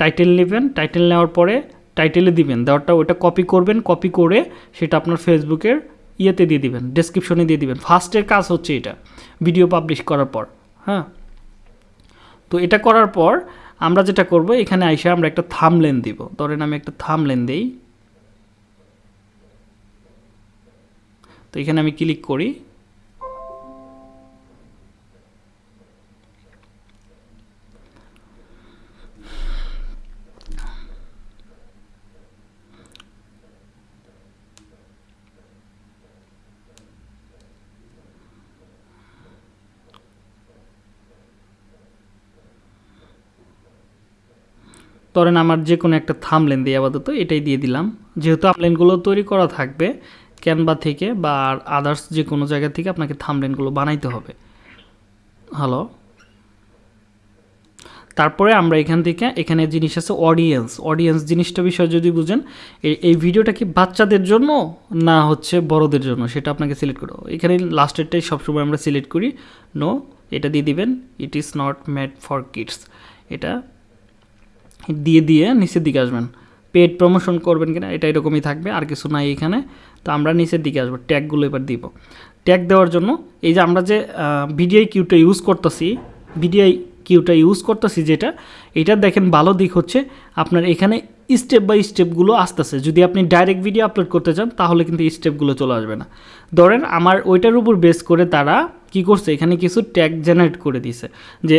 টাইটেল নেবেন। টাইটেল নেওয়ার পরে টাইটেলে দিবেন। দেওয়ারটা ওটা কপি করবেন। কপি করে সেটা আপনার ফেসবুকের ইয়েতে দিয়ে দিবেন ডেসক্রিপশনে দিয়ে দিবেন। ফার্স্টের কাজ হচ্ছে এটা ভিডিও পাবলিশ করার পর হ্যাঁ? তো এটা করার পর আমরা যেটা করব, এখানে আইসা আমরা একটা থাম লেন দিব। ধরেন আমি একটা থাম লেন দিই। তো এখানে আমি ক্লিক করি। ধরেন আমার যে কোনো একটা থামলেন দিয়ে আপাতত এটাই দিয়ে দিলাম। যেহেতু থামলেনগুলো তৈরি করা থাকবে ক্যানভা থেকে বা আদার্স যে কোনো জায়গা থেকে আপনাকে থামলেনগুলো বানাইতে হবে। হ্যালো তারপরে আমরা এখান থেকে, এখানে জিনিস আছে অডিয়েন্স অডিয়েন্স জিনিসটা বিষয়ে যদি বুঝেন এই ভিডিওটা কি বাচ্চাদের জন্য না হচ্ছে বড়দের জন্য? সেটা আপনাকে সিলেক্ট করো এখানে লাস্টেরটাই সবসময় আমরা সিলেক্ট করি। নো এটা দিয়ে দিবেন it is not made for kids এটা দিয়ে দিয়ে নিচের দিকে আসবেন। পেড প্রমোশন করবেন কিনা, এটা এরকমই থাকবে, আর কিছু নাই এখানে। তো আমরা নিচের দিকে আসব ট্যাগগুলো এবার দিব। ট্যাগ দেওয়ার জন্য, এই যে আমরা যে ভিডিআই কিউটা ইউজ করতেছি ভিডিআই কিউটা ইউজ করতেছি যেটা, এটা দেখেন ভালো দিক হচ্ছে, আপনার এখানে স্টেপ বাই স্টেপগুলো আসতেছে। যদি আপনি ডাইরেক্ট ভিডিও আপলোড করতে চান, তাহলে কিন্তু স্টেপগুলো চলে আসবে না। ধরেন, আমার ওইটার উপর বেস করে তারা কি করছে, এখানে কিছু ট্যাগ জেনারেট করে দিছে যে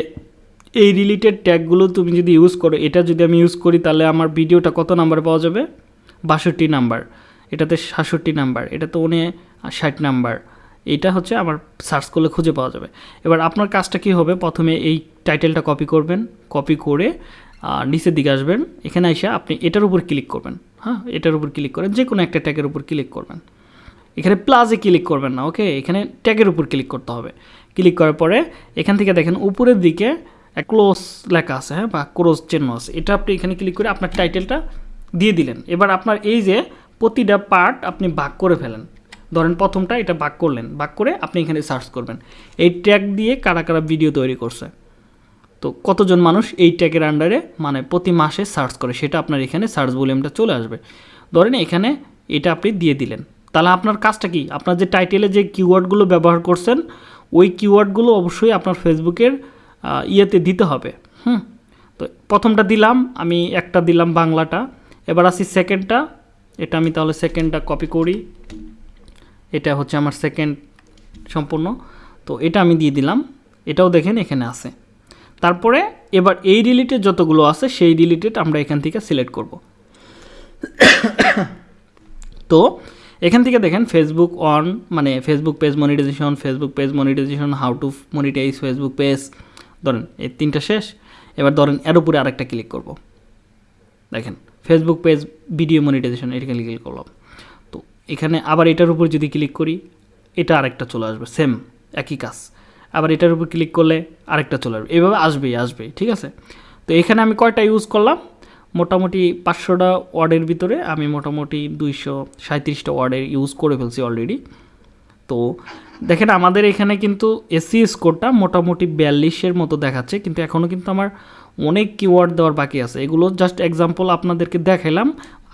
এই রিলেটেড ট্যাগগুলো তুমি যদি ইউজ করো, এটা যদি আমি ইউজ করি, তাহলে আমার ভিডিওটা কত নাম্বার পাওয়া যাবে? বাষট্টি নাম্বার এটাতে সাতষট্টি নাম্বার এটা তো উনি ষাট নাম্বার এটা হচ্ছে আমার সার্চ করলে খুঁজে পাওয়া যাবে। এবার আপনার কাজটা কি হবে? প্রথমে এই টাইটেলটা কপি করবেন। কপি করে নিচের দিকে আসবেন। এখানে এসে আপনি এটার উপর ক্লিক করবেন। হ্যাঁ এটার উপর ক্লিক করেন। যে কোনো একটা ট্যাগের উপর ক্লিক করবেন। এখানে প্লাসে ক্লিক করবেন না ওকে এখানে ট্যাগের উপর ক্লিক করতে হবে। ক্লিক করার পরে এখান থেকে দেখেন, উপরের দিকে ক্লোজ লেখা আছে হ্যাঁ বা ক্রোজ চিহ্ন আছে। এটা আপনি এখানে ক্লিক করে আপনার টাইটেলটা দিয়ে দিলেন। এবার আপনার এই যে প্রতিটা পার্ট আপনি ভাগ করে ফেলেন। ধরেন প্রথমটা এটা ভাগ করলেন, ভাগ করে আপনি এখানে সার্চ করবেন। এই ট্যাগ দিয়ে কারা কারা ভিডিও তৈরি করছে। তো কতজন মানুষ এই ট্যাগের আন্ডারে মানে প্রতি মাসে সার্চ করে, সেটা আপনার এখানে সার্চ ভলিউমটা চলে আসবে। ধরেন এখানে এটা আপনি দিয়ে দিলেন। তাহলে আপনার কাজটা কি? আপনার যে টাইটেলে যে কিওয়ার্ডগুলো ব্যবহার করছেন, ওই কিওয়ার্ডগুলো অবশ্যই আপনার ফেসবুকের ইয়েতে দিতে হবে। হুম? তো প্রথমটা দিলাম, আমি একটা দিলাম বাংলাটা। এবার আসি সেকেন্ডটা এটা আমি তাহলে সেকেন্ডটা কপি করি। এটা হচ্ছে আমার সেকেন্ড সম্পূর্ণ। তো এটা আমি দিয়ে দিলাম। এটাও দেখেন এখানে আছে। তারপরে এবার এই রিলেটেড যতগুলো আছে, সেই রিলেটেড আমরা এখান থেকে সিলেক্ট করব। তো এখান থেকে দেখেন ফেসবুক অন মানে Facebook page monetization Facebook page monetization how to monetize Facebook page ধরেন, এই তিনটা শেষ, এবার ধরেন এর উপরে আরেকটা ক্লিক করব। দেখেন ফেসবুক পেজ ভিডিও মনিটাইজেশন এটা ক্লিক করলাম। তো এখানে আবার এটার উপর যদি ক্লিক করি, এটা আরেকটা চলে আসবে সেম একই কাজ। আবার এটার উপর ক্লিক করলে আরেকটা চলে আসবে। এভাবে আসবেই আসবেই, ঠিক আছে? তো এখানে আমি কয়টা ইউজ করলাম? মোটামুটি পাঁচশোটা ওয়ার্ডের ভিতরে আমি মোটামুটি দুইশো সাঁত্রিশটা ওয়ার্ডের ইউজ করে ফেলছি অলরেডি তো দেখেন, আমাদের এখানে কিন্তু এসি স্কোরটা মোটামুটি বিয়াল্লিশের মতো দেখাচ্ছে, কিন্তু এখনও কিন্তু আমার অনেক কিওয়ার্ড দেওয়ার বাকি আছে। এগুলো জাস্ট এক্সাম্পল আপনাদেরকে দেখালাম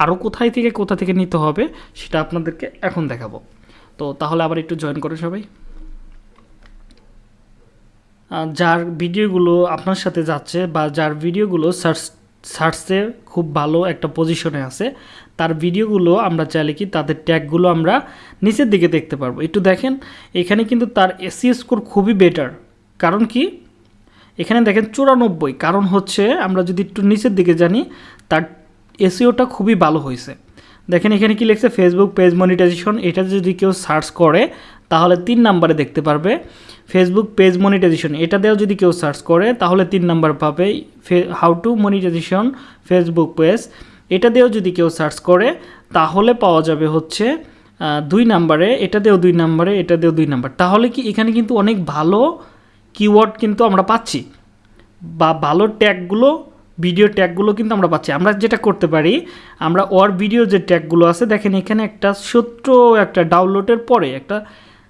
আরও কোথায় থেকে কোথা থেকে নিতে হবে সেটা আপনাদেরকে এখন দেখাবো। তো তাহলে আবার একটু জয়েন করে সবাই। যার ভিডিওগুলো আপনার সাথে যাচ্ছে বা যার ভিডিওগুলো সার্চ সার্চে খুব ভালো একটা পজিশনে আছে। তার ভিডিওগুলো আমরা চাইলে কি তাদের ট্যাগগুলো আমরা নিচের দিকে দেখতে পারব। একটু দেখেন, এখানে কিন্তু তার এসি স্কোর খুবই বেটার কারণ কি? এখানে দেখেন চুরানব্বই। কারণ হচ্ছে আমরা যদি একটু নিচের দিকে জানি, তার এসিওটা খুবই ভালো হয়েছে। দেখেন এখানে কি লিখছে? ফেসবুক পেজ মনিটাইজেশন এটা যদি কেউ সার্চ করে, তাহলে তিন নাম্বারে দেখতে পারবে। ফেসবুক পেজ মনিটাইজেশন এটা দিয়েও যদি কেউ সার্চ করে, তাহলে তিন নাম্বার পাবে how to monetization Facebook page এটা দিয়েও যদি কেউ সার্চ করে, তাহলে পাওয়া যাবে হচ্ছে দুই নাম্বারে। এটা দিয়েও দুই নাম্বারে, এটা দিয়েও দুই নাম্বার। তাহলে কি এখানে কিন্তু অনেক ভালো কিওয়ার্ড কিন্তু আমরা পাচ্ছি। বা ভালো ট্যাগগুলো ভিডিও ট্যাগগুলো কিন্তু আমরা পাচ্ছি। আমরা যেটা করতে পারি আমরা ওর ভিডিও যে ট্যাগগুলো আছে দেখেন এখানে একটা ছোট্ট একটা ডাউনলোডের পরে একটা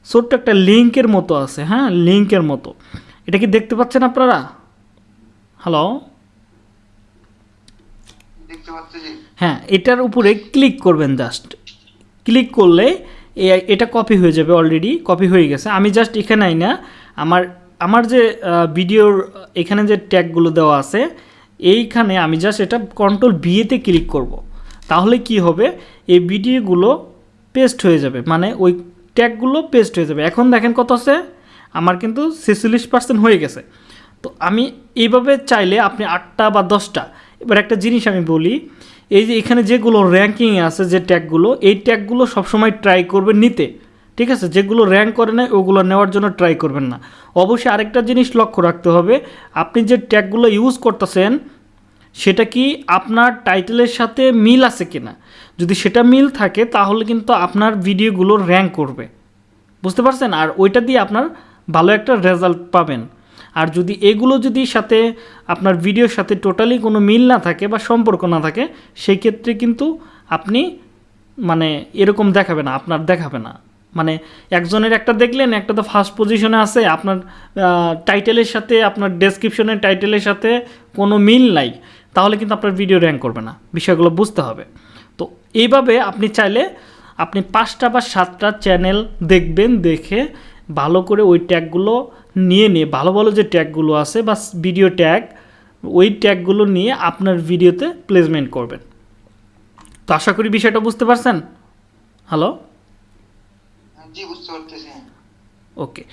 ছোট্ট একটা লিঙ্কের মতো আছে হ্যাঁ? লিঙ্কের মতো। এটা কি দেখতে পাচ্ছেন আপনারা? হ্যালো হ্যাঁ এটার উপরে ক্লিক করবেন জাস্ট ক্লিক করলে এটা কপি হয়ে যাবে অলরেডি কপি হয়ে গেছে। আমি জাস্ট এখানে আই না আমার আমার যে ভিডিওর এখানে যে ট্যাগগুলো দেওয়া আছে এইখানে আমি জাস্ট এটা কন্ট্রোল বিয়েতে ক্লিক করব। তাহলে কি হবে? এই ভিডিওগুলো পেস্ট হয়ে যাবে। মানে ওই ট্যাগগুলো পেস্ট হয়ে যাবে। এখন দেখেন কত আছে? আমার কিন্তু ছেচল্লিশ পার্সেন্ট হয়ে গেছে। তো আমি এইভাবে চাইলে আপনি আটটা বা দশটা, এবার একটা জিনিস আমি বলি, এই যে এখানে যেগুলো র্যাঙ্কিং আছে যে ট্যাগগুলো এই ট্যাগগুলো সবসময় ট্রাই করবে নিতে। ঠিক আছে? যেগুলো র্যাঙ্ক করে নেয়, ওগুলো নেওয়ার জন্য ট্রাই করবেন না। অবশ্যই আরেকটা জিনিস লক্ষ্য রাখতে হবে। আপনি যে ট্যাগগুলো ইউজ করতেছেন, সেটা কি আপনার টাইটেলের সাথে মিল আছে কিনা? যদি সেটা মিল থাকে, তাহলে কিন্তু আপনার ভিডিওগুলো র্যাঙ্ক করবে। বুঝতে পারছেন? আর ওইটা দিয়ে আপনার ভালো একটা রেজাল্ট পাবেন। আর যদি এগুলো যদি সাথে আপনার ভিডিওর সাথে টোটালি কোনো মিল না থাকে বা সম্পর্ক না থাকে, সেই ক্ষেত্রে কিন্তু আপনি মানে এরকম দেখাবে না, আপনার দেখাবে না। মানে একজনের একটা দেখলেন, একটা তো ফার্স্ট পজিশনে আছে, আপনার টাইটেলের সাথে, আপনার ডেসক্রিপশনের টাইটেলের সাথে কোনো মিল নাই, তাহলে কিন্তু আপনার ভিডিও র্যাঙ্ক করবে না, বিষয়গুলো বুঝতে হবে। তো এইভাবে আপনি চাইলে আপনি পাঁচটা বা সাতটা চ্যানেল দেখবেন, দেখে ভালো করে ওই ট্যাগগুলো নিয়ে নিয়ে, ভালো ভালো যে ট্যাগগুলো আছে বা ভিডিও ট্যাগ ওই ট্যাগগুলো নিয়ে আপনার ভিডিওতে প্লেসমেন্ট করবেন। তো আশা করি বিষয়টা বুঝতে পারছেন? হ্যালো ওকে,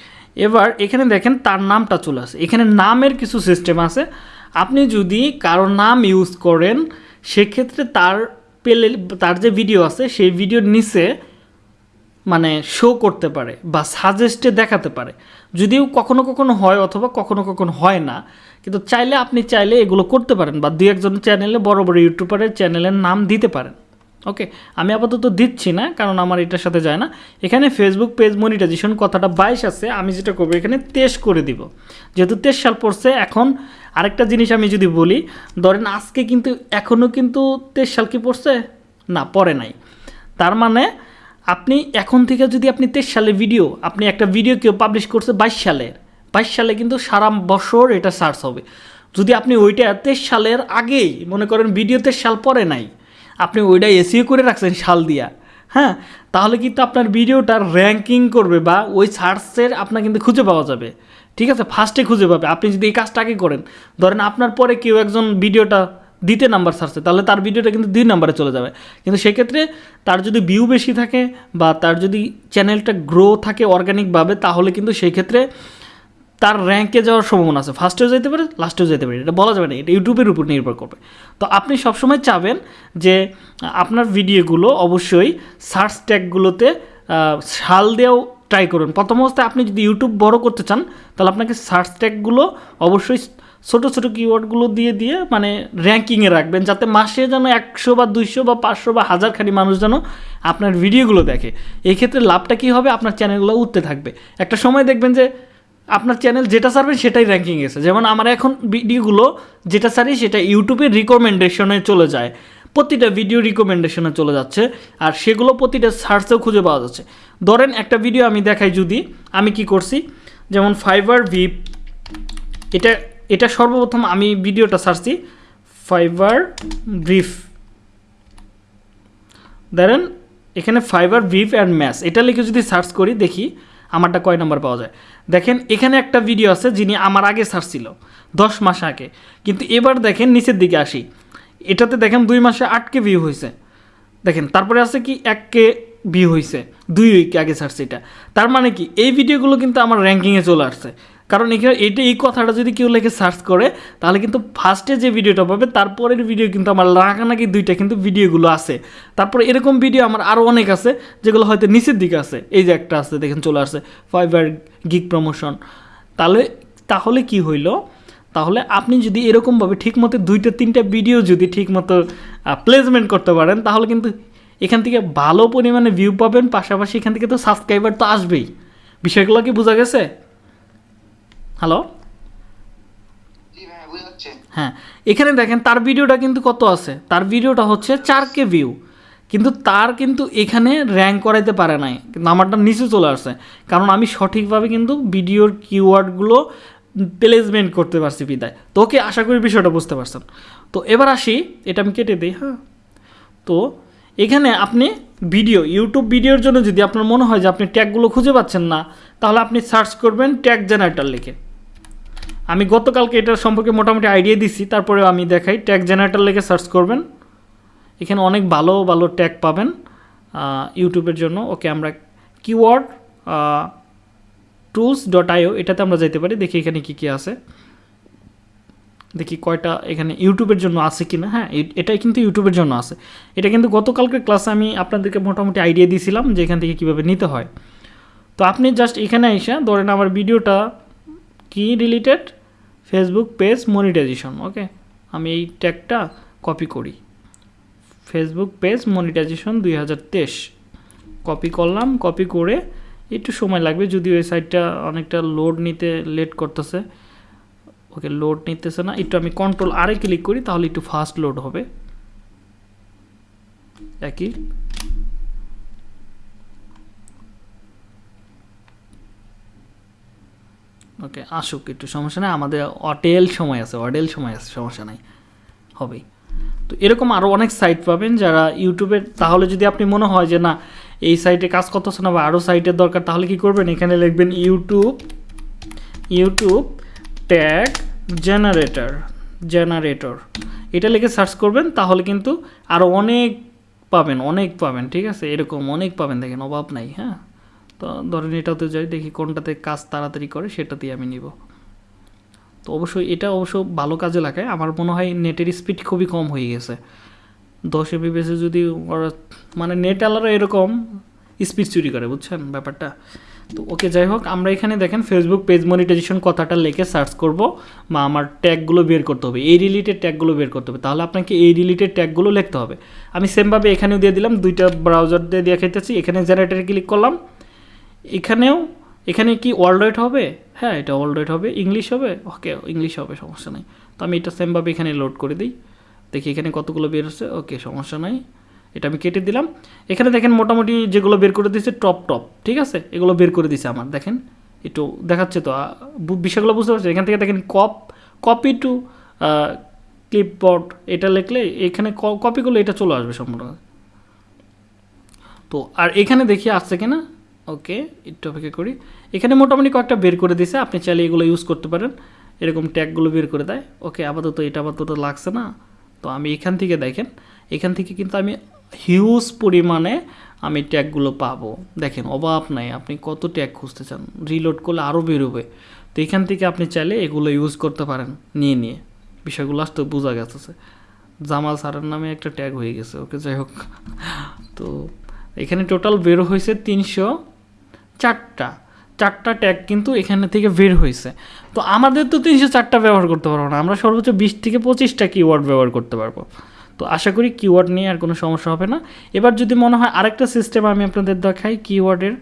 এবার এখানে দেখেন তার নামটা চলে আসে। এখানে নামের কিছু সিস্টেম আছে। আপনি যদি কারও নাম ইউজ করেন, সেক্ষেত্রে তার পেলে, তার যে ভিডিও আছে, সেই ভিডিওর নিচে মানে শো করতে পারে বা সাজেস্টে দেখাতে পারে। যদিও কখনো কখনো হয় অথবা কখনো কখনো হয় না। কিন্তু চাইলে আপনি চাইলে এগুলো করতে পারেন বা দু একজন চ্যানেলে বড় বড় ইউটিউবারের চ্যানেলের নাম দিতে পারেন। ওকে আমি আপাতত দিচ্ছি না, কারণ আমার এটার সাথে যায় না। এখানে ফেসবুক পেজ মনিটাইজেশন কথাটা বাইশ আছে, আমি যেটা করব, এখানে তেইশ করে দিব। যেহেতু তেইশ সাল পড়ছে, এখন আরেকটা জিনিস আমি যদি বলি, ধরেন আজকে কিন্তু এখনও কিন্তু তেইশ সাল কি পড়ছে? না, পড়ে নাই। তার মানে আপনি এখন থেকে যদি আপনি তেইশ সালের ভিডিও আপনি একটা ভিডিও কেউ পাবলিশ করছে বাইশ সালের, বাইশ সালে কিন্তু সারা বছর এটা সার্চ হবে। যদি আপনি ওইটা তেইশ সালের আগেই, মনে করেন ভিডিও তেইশ সাল পরে নাই আপনি ওইটা এসিও করে রাখছেন সাল দিয়া হ্যাঁ? তাহলে কিন্তু আপনার ভিডিওটা র্যাঙ্কিং করবে বা ওই সার্চের আপনার কিন্তু খুঁজে পাওয়া যাবে, ঠিক আছে? ফার্স্টে খুঁজে পাবে। আপনি যদি এই কাজটা আগে করেন, ধরেন আপনার পরে কেউ একজন ভিডিওটা দ্বিতীয় নাম্বার সার্চে তাহলে তার ভিডিওটা কিন্তু দুই নাম্বারে চলে যাবে। কিন্তু সেক্ষেত্রে তার যদি ভিউ বেশি থাকে বা তার যদি চ্যানেলটা গ্রো থাকে অর্গানিকভাবে তাহলে কিন্তু সেই ক্ষেত্রে তার র্যাঙ্কে যাওয়ার সম্ভাবনা আছে। ফার্স্টেও যেতে পারে লাস্টেও যেতে পারে। এটা বলা যাবে না এটা ইউটিউবের উপর নির্ভর করবে। তো আপনি সবসময় চাবেন যে আপনার ভিডিওগুলো অবশ্যই সার্চ ট্যাগগুলোতে আহ, সাল দিয়েও ট্রাই করুন। প্রথম অবস্থায় আপনি যদি ইউটিউব বড় করতে চান তাহলে আপনাকে সার্চ ট্যাগগুলো অবশ্যই ছোটো ছোটো কিওয়ার্ডগুলো দিয়ে দিয়ে মানে র্যাঙ্কিংয়ে রাখবেন যাতে মাসে যেন একশো বা দুইশো বা পাঁচশো বা হাজারখানি মানুষ যেন আপনার ভিডিওগুলো দেখে। এই ক্ষেত্রে লাভটা কী হবে? আপনার চ্যানেলগুলো উঠতে থাকবে। একটা সময় দেখবেন যে আপনার চ্যানেল যেটা সারবেন সেটাই র্যাঙ্কিং এসে। যেমন আমার এখন ভিডিওগুলো যেটা সারি সেটা ইউটিউবের রিকমেন্ডেশনে চলে যায়। প্রতিটা ভিডিও রিকমেন্ডেশনে চলে যাচ্ছে। আর সেগুলো প্রতিটা সার্চেও খুঁজে পাওয়া যাচ্ছে। ধরেন একটা ভিডিও আমি দেখাই যদি, আমি কি করছি? যেমন ফাইবার ভিপ এটা এটা সর্বপ্রথম আমি ভিডিওটা সার্চছি ফাইবার ব্রিফ ধরেন, এখানে ফাইবার ভিভ অ্যান্ড ম্যাস এটা লিখে যদি সার্চ করি, দেখি, আমারটা কয় নাম্বার পাওয়া যায়? দেখেন, এখানে একটা ভিডিও আছে যিনি আমার আগে ছাড়ছিল দশ মাস আগে। কিন্তু এবার দেখেন, নিচের দিকে আসি। এটাতে দেখেন, দুই মাসে আটকে ভিউ হয়েছে। দেখেন, তারপরে আছে কি এককে ভিউ হয়েছে, দুই উইক আগে ছাড়ছে এটা। তার মানে কি, এই ভিডিওগুলো কিন্তু আমার র্যাঙ্কিংয়ে চলে আসছে। কারণ এখানে এটা এই কথাটা যদি কেউ লেখে সার্চ করে, তাহলে কিন্তু ফার্স্টে যে ভিডিওটা পাবে, তারপরের ভিডিও কিন্তু আমার নাকি দুইটা কিন্তু ভিডিওগুলো আছে। তারপরে এরকম ভিডিও আমার আরও অনেক আছে, যেগুলো হয়তো নিচের দিকে আছে। এই যে একটা আছে, দেখেন চলে আসছে ফাইবার গিগ প্রমোশন তাহলে তাহলে কি হইল? তাহলে আপনি যদি এরকমভাবে ঠিকমতো দুইটা, তিনটা ভিডিও যদি ঠিকমতো প্লেসমেন্ট করতে পারেন, তাহলে কিন্তু এখান থেকে ভালো পরিমাণে ভিউ পাবেন, পাশাপাশি এখান থেকে তো সাবস্ক্রাইবার তো আসবেই। বিষয়গুলো কি বোঝা গেছে? হ্যালো হ্যাঁ এখানে দেখেন তার ভিডিওটা কিন্তু কত আছে? তার ভিডিওটা হচ্ছে চার কে ভিউ কিন্তু তার কিন্তু এখানে র্যাঙ্ক করাইতে পারে নাই। কিন্তু আমারটা নিচে চলে আসছে। কারণ আমি সঠিকভাবে কিন্তু ভিডিওর কিওয়ার্ডগুলো প্লেসমেন্ট করতে পারছি বিদায়। তো ওকে আশা করি বিষয়টা বুঝতে পারছেন। তো এবার আসি এটা আমি কেটে দিই হ্যাঁ। তো এখানে আপনি ভিডিও ইউটিউব ভিডিওর জন্য যদি আপনার মনে হয় যে আপনি ট্যাগগুলো খুঁজে পাচ্ছেন না তাহলে আপনি সার্চ করবেন ট্যাগ জেনারেটর লিখে। আমি গতকালকে এটার সম্পর্কে মোটামুটি আইডিয়া দিচ্ছি তারপরে আমি দেখাই। ট্যাগ জেনারেটার লেগে সার্চ করবেন। এখানে অনেক ভালো ভালো ট্যাগ পাবেন ইউটিউবের জন্য। ওকে আমরা কিওয়ার্ড টুলস ডট আইও এটাতে আমরা যাইতে পারি। দেখি এখানে কী কী আছে। দেখি কয়টা এখানে ইউটিউবের জন্য আছে কি না হ্যাঁ এটাই কিন্তু ইউটিউবের জন্য আছে। এটা কিন্তু গতকালকে ক্লাসে আমি আপনাদেরকে মোটামুটি আইডিয়া দিয়েছিলাম যে এখান থেকে কীভাবে নিতে হয়। তো আপনি জাস্ট এখানে এসে ধরেন আমার ভিডিওটা কি related Facebook page monetization okay আমি এই ট্যাগটা কপি করি। ফেসবুক পেজ মনিটাইজেশন দুই হাজার তেইশ। কপি করলাম কপি করে একটু সময় লাগবে যদি ওই সাইটটা অনেকটা লোড নিতে লেট করতেছে। ওকে লোড নিতেছে না। একটু আমি কন্ট্রোল আরে ক্লিক করি, তাহলে একটু ফাস্ট লোড হবে। একই। ওকে, আসুক, একটু সমস্যা নেই। আমাদের অটেল সময় আছে অডেল সময় আছে, সমস্যা নাই হবে তো এরকম আরও অনেক সাইট পাবেন যারা ইউটিউবের তাহলে যদি আপনি মনে হয় যে না, এই সাইটে কাজ করতেছে না বা আরও সাইটের দরকার, তাহলে কি করবেন? এখানে লিখবেন YouTube YouTube tag generator generator এটা লিখে সার্চ করবেন, তাহলে কিন্তু আরও অনেক পাবেন অনেক পাবেন, ঠিক আছে? এরকম অনেক পাবেন, দেখেন, অভাব নাই হ্যাঁ? তো ধরেন এটাতে যাই, দেখি কোনটাতে কাজ তাড়াতাড়ি করে, সেটাতেই আমি নিব। তো অবশ্যই এটা অবশ্য ভালো কাজে লাগায়। আমার মনে হয় নেটের স্পিড খুবই কম হয়ে গেছে। দশ এমবি বেসে যদি ওরা মানে নেট আলারও এরকম স্পিড চুরি করে, বুঝছেন ব্যাপারটা? তো ওকে যাই হোক, আমরা এখানে দেখেন ফেসবুক পেজ মনিটাইজেশন কথাটা লিখে সার্চ করব। বা আমার ট্যাগগুলো বের করতে হবে। এই রিলেটেড ট্যাগগুলো বের করতে হবে। তাহলে আপনাকে এই রিলেটেড ট্যাগগুলো লিখতে হবে। আমি সেমভাবে এখানেও দিয়ে দিলাম, দুইটা ব্রাউজার দিয়ে দিয়ে খেতেছি এখানে জেনারেটারে ক্লিক করলাম। এখানেও, এখানে কি ওয়ার্ল্ড হবে? হ্যাঁ এটা ওয়ার্ল্ড হবে। ইংলিশ হবে? ওকে ইংলিশ হবে, সমস্যা নেই। তো আমি এটা সেমভাবে এখানে লোড করে দিই। দেখি এখানে কতগুলো বের হচ্ছে। ওকে, সমস্যা নাই। এটা আমি কেটে দিলাম। এখানে দেখেন মোটামুটি যেগুলো বের করে দিয়েছে টপ টপ ঠিক আছে? এগুলো বের করে দিয়েছে আমার, দেখেন। একটু দেখাচ্ছে তো বিষয়গুলো বুঝতে পারছি এখান থেকে দেখেন কপ কপি টু ক্লিপবোর্ড এটা লিখলে এখানে কপিগুলো এটা চলে আসবে সম্পূর্ণ। তো, আর এখানে দেখি আসছে কিনা? ওকে, একটু অপেক্ষা করি। এখানে মোটামুটি কয়েকটা বের করে দিছে, আপনি চাইলে এগুলো ইউজ করতে পারেন। এরকম ট্যাগগুলো বের করে দেয়। ওকে, আপাতত এটা আপাতত লাগছে না। তো আমি এখান থেকে দেখেন, এখান থেকে কিন্তু আমি হিউজ পরিমাণে আমি ট্যাগগুলো পাবো। দেখেন, অভাব নাই, আপনি কত ট্যাগ খুঁজতে চান রিলোড করলে আরও বেরোবে। তো এখান থেকে আপনি চাইলে এগুলো ইউজ করতে পারেন, নিয়ে নিয়ে। বিষয়গুলো আসতে বোঝা গেছে। জামাল স্যারের নামে একটা ট্যাগ হয়ে গেছে, ওকে, যাই হোক। তো এখানে টোটাল বের হয়েছে তিনশো চারটা চারটা ট্যাগ কিন্তু এখানে থেকে বের হয়েছে তো আমাদের তো তিনশো চারটা ব্যবহার করতে পারব না, আমরা সর্বোচ্চ বিশ থেকে পঁচিশটা কিওয়ার্ড ব্যবহার করতে পারব। তো আশা করি কিওয়ার্ড নিয়ে আর কোনো সমস্যা হবে না। এবার যদি মনে হয় আরেকটা সিস্টেম আমি আপনাদের দেখাই কিওয়ার্ডের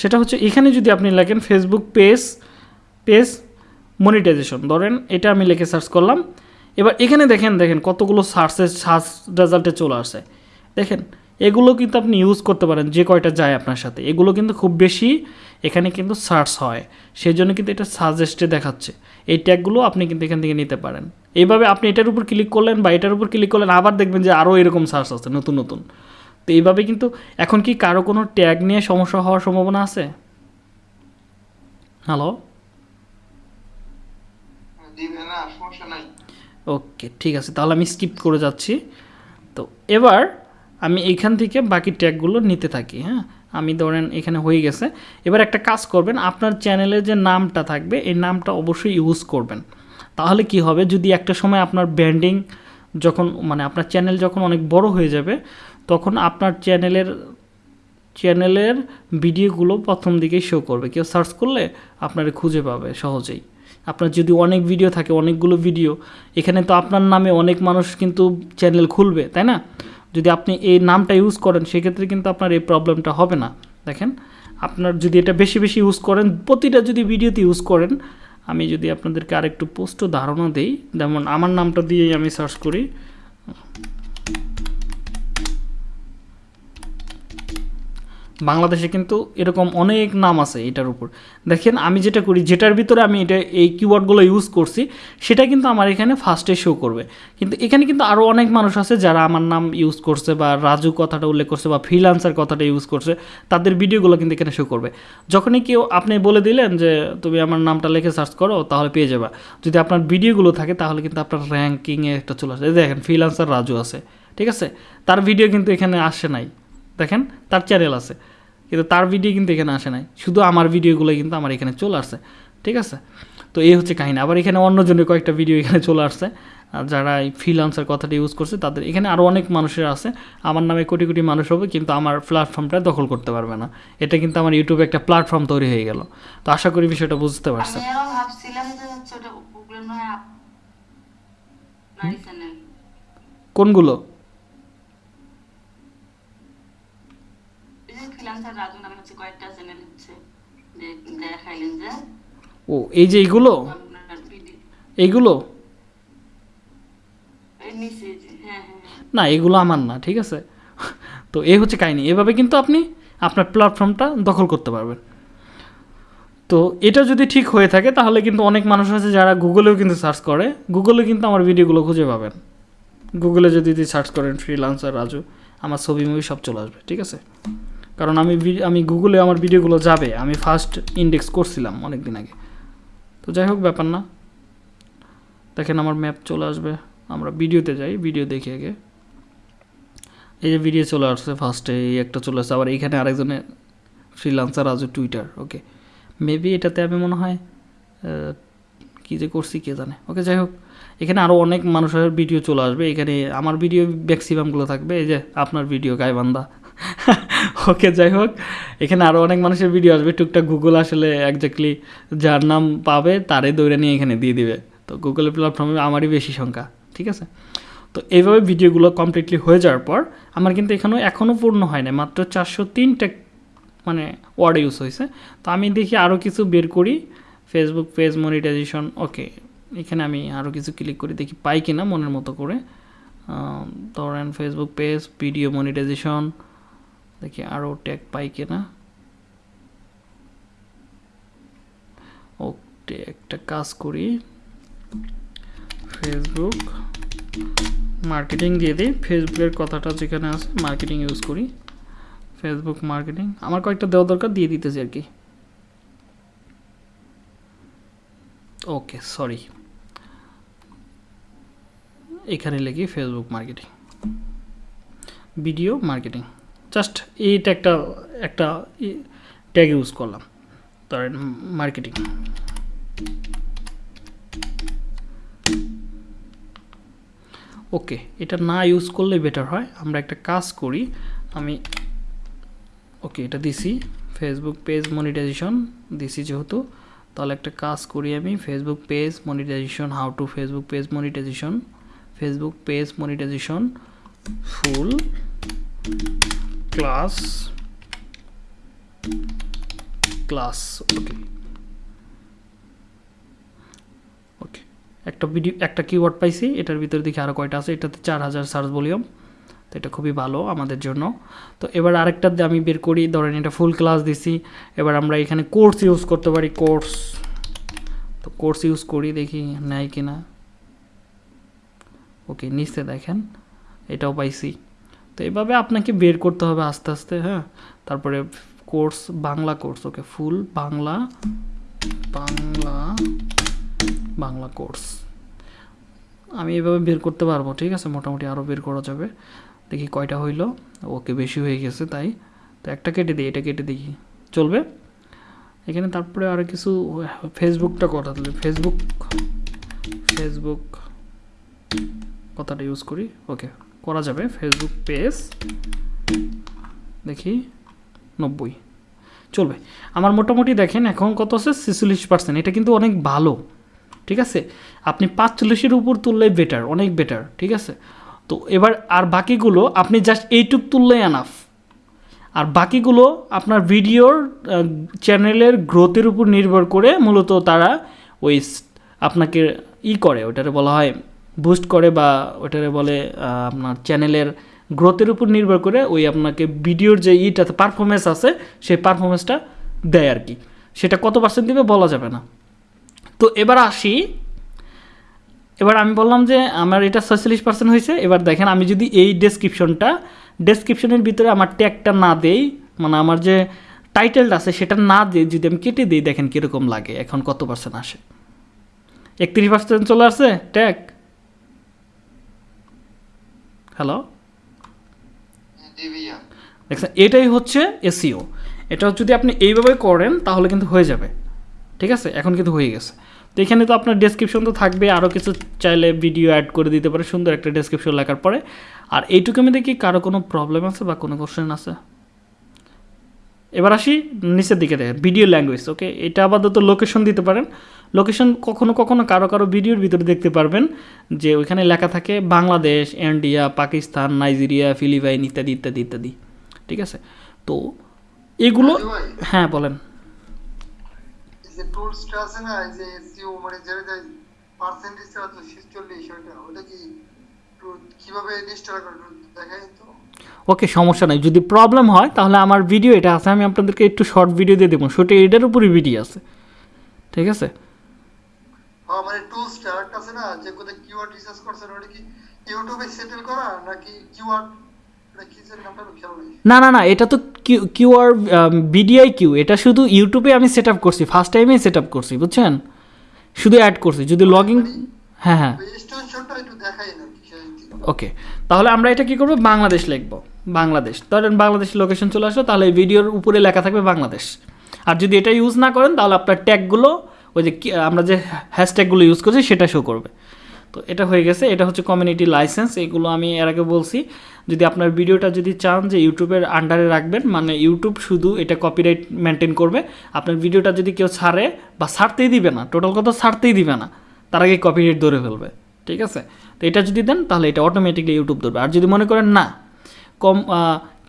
সেটা হচ্ছে এখানে যদি আপনি লেখেন ফেসবুক পেজ পেজ মনিটাইজেশন ধরেন এটা আমি লিখে সার্চ করলাম। এবার এখানে দেখেন দেখেন কতগুলো সার্চের সার্চ রেজাল্টে চলে আসে। দেখেন এগুলো কিন্তু আপনি ইউজ করতে পারেন যে কয়টা যায় আপনার সাথে। এগুলো কিন্তু খুব বেশি এখানে কিন্তু সার্চ হয়। সেই জন্য কিন্তু এটা সাজেস্টে দেখাচ্ছে। এই ট্যাগগুলো আপনি কিন্তু এখান থেকে নিতে পারেন। এইভাবে আপনি এটার উপর ক্লিক করলেন বা এটার উপর ক্লিক করলেন আবার দেখবেন যে আরও এরকম সার্চ আছে নতুন নতুন। তো এইভাবে কিন্তু এখন কি কারও কোনো ট্যাগ নিয়ে সমস্যা হওয়ার সম্ভাবনা আছে? হ্যালো ওকে ঠিক আছে তাহলে আমি স্কিপ করে যাচ্ছি। তো এবার আমি এইখান থেকে বাকি ট্যাগগুলো নিতে থাকি হ্যাঁ? আমি ধরেন এখানে হয়ে গেছে। এবার একটা কাজ করবেন, আপনার চ্যানেলের যে নামটা থাকবে, এই নামটা অবশ্যই ইউজ করবেন। তাহলে কি হবে, যদি একটা সময় আপনার ব্র্যান্ডিং যখন মানে আপনার চ্যানেল যখন অনেক বড় হয়ে যাবে, তখন আপনার চ্যানেলের চ্যানেলের ভিডিওগুলো প্রথম দিকেই শো করবে। কেউ সার্চ করলে আপনারা খুঁজে পাবে সহজেই। আপনার যদি অনেক ভিডিও থাকে, অনেকগুলো ভিডিও এখানে তো আপনার নামে অনেক মানুষ কিন্তু চ্যানেল খুলবে, তাই না? যদি আপনি এই নামটা ইউজ করেন, সেক্ষেত্রে কিন্তু আপনার এই প্রবলেমটা হবে না। দেখেন, আপনার যদি এটা বেশি বেশি ইউজ করেন, প্রতিটা যদি ভিডিওতে ইউজ করেন, আমি যদি আপনাদেরকে আরেকটু পোস্ট ধারণা দিই, যেমন আমার নামটা দিয়েই আমি সার্চ করি। বাংলাদেশে কিন্তু এরকম অনেক নাম আছে এটার উপর। দেখেন, আমি যেটা করি, যেটার ভিতরে আমি এটা, এই কিওয়ার্ডগুলো ইউজ করছি, সেটা কিন্তু আমার এখানে ফার্স্টে শো করবে। কিন্তু এখানে কিন্তু আরও অনেক মানুষ আছে যারা আমার নাম ইউজ করছে বা রাজু কথাটা উল্লেখ করছে বা ফ্রিলান্সার কথাটা ইউজ করছে, তাদের ভিডিওগুলো কিন্তু এখানে শো করবে। যখনই কেউ, আপনি বলে দিলেন যে, তুমি আমার নামটা লিখে সার্চ করো, তাহলে পেয়ে যাবা। যদি আপনার ভিডিওগুলো থাকে, তাহলে কিন্তু আপনার র্যাঙ্কিংয়ে একটা চলে আসে। দেখেন ফ্রিলান্সার রাজু আছে, ঠিক আছে? তার ভিডিও কিন্তু এখানে আসে নাই। দেখেন তার চ্যানেল আছে। কিন্তু তার ভিডিও কিন্তু এখানে আসে নাই। শুধু আমার ভিডিওগুলো কিন্তু আমার এখানে চলে আসছে। ঠিক আছে? তো এই হচ্ছে কাহিনী। আবার এখানে অন্যজনের কয়েকটা ভিডিও এখানে চলে আসছে। আর যারা এই ফ্রিলান্সার কথাটা ইউজ করছে তাদের এখানে আরও অনেক মানুষের আছে। আমার নামে কোটি কোটি মানুষ হবে কিন্তু আমার প্ল্যাটফর্মটা দখল করতে পারবে না। এটা কিন্তু আমার ইউটিউবে একটা প্ল্যাটফর্ম তৈরি হয়ে গেল। তো আশা করি বিষয়টা বুঝতে পারছেন। আমি আরও ভাবছিলাম যে হচ্ছে ওটা প্রবলেম নয় আপনারই চ্যানেল কোনগুলো এই যে ফ্রিল্যান্সার রাজু নামে হচ্ছে কয়েকটা চ্যানেল হচ্ছে যে দেখাইলেন যে ও এই যে ভিডিও এইগুলো? হ্যাঁ হ্যাঁ। না এগুলো আমার না ঠিক আছে? তো এই হচ্ছে কাহিনী। এভাবে কিন্তু আপনি আপনার প্ল্যাটফর্মটা দখল করতে পারবেন। তো এটা যদি ঠিক হয়ে থাকে তাহলে কিন্তু অনেক মানুষ আছে যারা গুগলেও কিন্তু সার্চ করে। গুগলে কিন্তু আমার ভিডিওগুলো খুঁজে পাবেন। গুগলে যদি সার্চ করেন ফ্রিলান্সার রাজু আমার ছবি মুভি সব চলে আসবে ঠিক আছে? কারণ আমি আমি গুগলে আমার ভিডিওগুলো যাবে। আমি ফার্স্ট ইন্ডেক্স করছিলাম অনেক দিন আগে। তো যাই হোক, ব্যাপার না। দেখেন আমার ম্যাপ চলে আসবে। আমরা ভিডিওতে যাই ভিডিও দেখি আগে। এই যে ভিডিও চলে আসছে ফার্স্টে এই একটা চলে আসছে। আবার এইখানে আরেকজনের freelancer Raju Twitter okay maybe এটাতে আমি মনে হয় কী যে করছি কে জানে। ওকে যাই হোক। এখানে আরও অনেক মানুষের ভিডিও চলে আসবে। এখানে আমার ভিডিও ম্যাক্সিমামগুলো থাকবে। এই যে আপনার ভিডিও গাইবান্ধা। ওকে, যাই হোক, এখানে আরও অনেক মানুষের ভিডিও আসবে। টুকটাক গুগল আসলে একজাক্টলি যার নাম পাবে তারে দৌড়ে নিয়ে এখানে দিয়ে দিবে। তো গুগলের প্ল্যাটফর্মে আমারই বেশি সংখ্যা, ঠিক আছে? তো এইভাবে ভিডিওগুলো কমপ্লিটলি হয়ে যাওয়ার পর, আমার কিন্তু এখানেও এখনও পূর্ণ হয় না মাত্র চারশো তিনটা মানে ওয়ার্ড ইউজ হয়েছে। তো আমি দেখি আরও কিছু বের করি। ফেসবুক পেজ মনিটাইজেশন ওকে এখানে আমি আরও কিছু ক্লিক করি, দেখি পাই কিনা মনের মতো করে। ধরেন ফেসবুক পেজ ভিডিও মনিটাইজেশন দেখি আরও ট্যাগ পাই কিনা। ওকে একটা কাজ করি। ফেসবুক মার্কেটিং দিয়ে দিই। ফেসবুকের কথাটা যেখানে আছে মার্কেটিং ইউজ করি। ফেসবুক মার্কেটিং আমার কয়েকটা দেওয়া দরকার, দিয়ে দিতেছি আর কি। ওকে সরি এখানে লিখি Facebook marketing video marketing just এইটা একটা একটা ট্যাগ ইউজ করলাম। ধরেন মার্কেটিং ওকে এটা না ইউজ করলে বেটার হয়। আমরা একটা কাজ করি, আমি ওকে এটা দিছি। ফেসবুক পেজ মনিটাইজেশন দিছি যেহেতু, তাহলে একটা কাজ করি আমি। Facebook page monetization how to Facebook page monetization Facebook page monetization full class class okay okay একটা ভিডিও একটা কিওয়ার্ড পাইছি, এটার ভিতরে দেখি আরও কয়টা আছে, এটাতে চার হাজার সার্চ ভলিউম তো এটা খুবই ভালো আমাদের জন্য। তো এবার আরেকটা আমি বের করি, ধরেন এটা ফুল ক্লাস দিছি, এবার আমরা এখানে কোর্স ইউজ করতে পারি কোর্স তো কোর্স ইউজ করি, দেখি নেয় কি না ওকে নিচে দেখেন, এটাও পাইছি। তো এভাবে আপনাকে বের করতে হবে আস্তে আস্তে হ্যাঁ? তারপরে course, Bangla course, okay? Full Bangla Bangla Bangla course. আমি এভাবে বের করতে পারব, ঠিক আছে? মোটামুটি আরও বের করা যাবে। দেখি কয়টা হইল। ওকে, বেশি হয়ে গেছে, তাই। তো একটা কেটে দিই, এটা কেটে দিই। চলবে? এখানে তারপরে আরও কিছু, ফেসবুকটা কথা তাহলে। ফেসবুক ফেসবুক, কথাটা ইউজ করি, ওকে? করা যাবে ফেসবুক পেজ দেখি, নব্বই। চলবে। আমার মোটামুটি দেখেন, এখন কত আছে? ছেচল্লিশ পার্সেন্ট এটা কিন্তু অনেক ভালো, ঠিক আছে? আপনি পাঁচচল্লিশের উপর তুললেই বেটার অনেক বেটার ঠিক আছে? তো এবার, আর বাকিগুলো আপনি জাস্ট এইটুক তুললেই আনাফ আর বাকিগুলো আপনার ভিডিওর চ্যানেলের গ্রোথের উপর নির্ভর করে মূলত তারা ওই আপনাকে ই করে ওটারে বলা হয় বুস্ট করে বা ওটারে বলে আপনার চ্যানেলের গ্রোথের উপর নির্ভর করে ওই আপনাকে ভিডিওর যে ইটাতে পারফরমেন্স আছে, সেই পারফরমেন্সটা দেয় আর কি। সেটা কত পার্সেন্ট দিবে বলা যাবে না। তো এবার আসি। এবার আমি বললাম যে আমার এটা ছয়চল্লিশ পার্সেন্ট হয়েছে। এবার দেখেন, আমি যদি এই ডেসক্রিপশনটা ডেসক্রিপশনের ভিতরে আমার ট্যাগটা না দেই মানে আমার যে টাইটেলটা আছে, সেটা না দিয়ে যদি আমি কেটে দিই, দেখেন কীরকম লাগে, এখন কত পার্সেন্ট আসে। একত্রিশ পার্সেন্ট চলে আসছে ট্যাগ হ্যালো দেখছেন এটাই হচ্ছে এসিও এটা যদি আপনি এইভাবে করেন তাহলে কিন্তু হয়ে যাবে। ঠিক আছে? এখন কিন্তু হয়ে গেছে। তো এখানে তো আপনার ডেসক্রিপশন তো থাকবে আরও কিছু চাইলে ভিডিও অ্যাড করে দিতে পারে। সুন্দর একটা ডেসক্রিপশন লেখার পরে। আর এইটুকু আমি দেখি কারও কোনো প্রবলেম আছে বা কোনো কোশ্চেন আছে? এবার আসি নিচের দিকে দেখেন। ভিডিও ল্যাঙ্গুয়েজ ওকে এটা আপাতত লোকেশন দিতে পারেন। লোকেশন কখনো কখনো কারও কারও ভিডিওর ভিতরে দেখতে পারবেন যে ওইখানে লেখা থাকে Bangladesh India Pakistan Nigeria Philippines ইত্যাদি ইত্যাদি ইত্যাদি। ঠিক আছে? তো এগুলো হ্যাঁ বলেন। এই যে টুলসটা আছে না এই যে এসইও মানে যেটা যে পার্সেন্টেজ আছে ছেচল্লিশ ওটা ওটা কি কীভাবে রেজিস্টার করে দেখাই তো? ওকে সমস্যা নাই। যদি প্রবলেম হয় তাহলে আমার ভিডিও এটা আছে আমি আপনাদেরকে একটু শর্ট ভিডিও দিয়ে দেবো। সেটা এটার উপরই ভিডিও আছে। ঠিক আছে? মানে টুলসটা একটা আছে না যে কোথায় কিওয়ার্ড রিসার্চ করছেন ওটা কি ইউটিউবে সেটেল করা নাকি কিওয়ার্ড না না না এটা তো কিউ কিউআর বিডিআই কিউ এটা শুধু ইউটিউবে আমি সেট আপ করছি ফার্স্ট টাইমেই সেট আপ করছি বুঝছেন? শুধু অ্যাড করছি যদি লগ ইন হ্যাঁ হ্যাঁ। সেই ওকে তাহলে আমরা এটা কি করব? বাংলাদেশ লিখব বাংলাদেশ। ধরেন বাংলাদেশ লোকেশন চলে আসলো তাহলে ভিডিওর উপরে লেখা থাকবে বাংলাদেশ। আর যদি এটা ইউজ না করেন তাহলে আপনার ট্যাগগুলো ওই যে আমরা যে হ্যাশট্যাগুলো ইউজ করছি সেটা শো করবে। তো এটা হয়ে গেছে, এটা হচ্ছে কমিউনিটি লাইসেন্স এগুলো আমি এর আগে বলছি। যদি আপনার ভিডিওটা যদি চান যে ইউটিউবের আন্ডারে রাখবেন মানে ইউটিউব শুধু এটা কপিরাইট মেনটেন করবে, আপনার ভিডিওটা যদি কেউ ছাড়ে বা ছাড়তেই দিবে না টোটাল কথা ছাড়তেই দিবে না, তার আগে কপিরাইট ধরে ফেলবে, ঠিক আছে? তো এটা যদি দেন, তাহলে এটা অটোমেটিকলি ইউটিউব ধরবে। আর যদি মনে করেন না, কম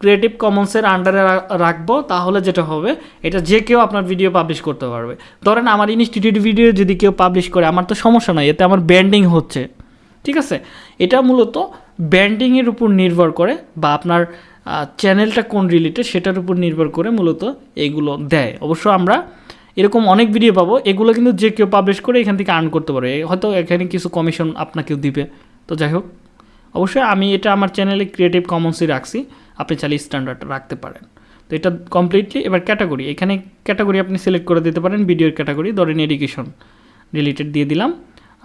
ক্রিয়েটিভ কমন্সের আন্ডারে রাখব, তাহলে যেটা হবে, এটা যে কেউ আপনার ভিডিও পাবলিশ করতে পারবে। ধরেন আমার ইনস্টিটিউট ভিডিও যদি কেউ পাবলিশ করে, আমার তো সমস্যা নাই, এতে আমার ব্যান্ডিং হচ্ছে। ঠিক আছে? এটা মূলত ব্যান্ডিংয়ের উপর নির্ভর করে, বা আপনার চ্যানেলটা কোন রিলেটেড সেটার উপর নির্ভর করে মূলত এইগুলো দেয়। অবশ্য আমরা এরকম অনেক ভিডিও পাবো, এগুলো কিন্তু যে কেউ পাবলিশ করে, এখান থেকে আর্ন করতে পারে হয়তো এখানে কিছু কমিশন আপনাকেও দিবে। তো যাই হোক, অবশ্যই আমি এটা আমার চ্যানেলে ক্রিয়েটিভ কমন্সই রাখছি। আপনি চাইলে স্ট্যান্ডার্ড রাখতে পারেন। তো এটা কমপ্লিটলি এবার ক্যাটাগরি এখানে ক্যাটাগরি আপনি সিলেক্ট করে দিতে পারেন ভিডিওর ক্যাটাগরি ধরেন এডুকেশন রিলেটেড দিয়ে দিলাম।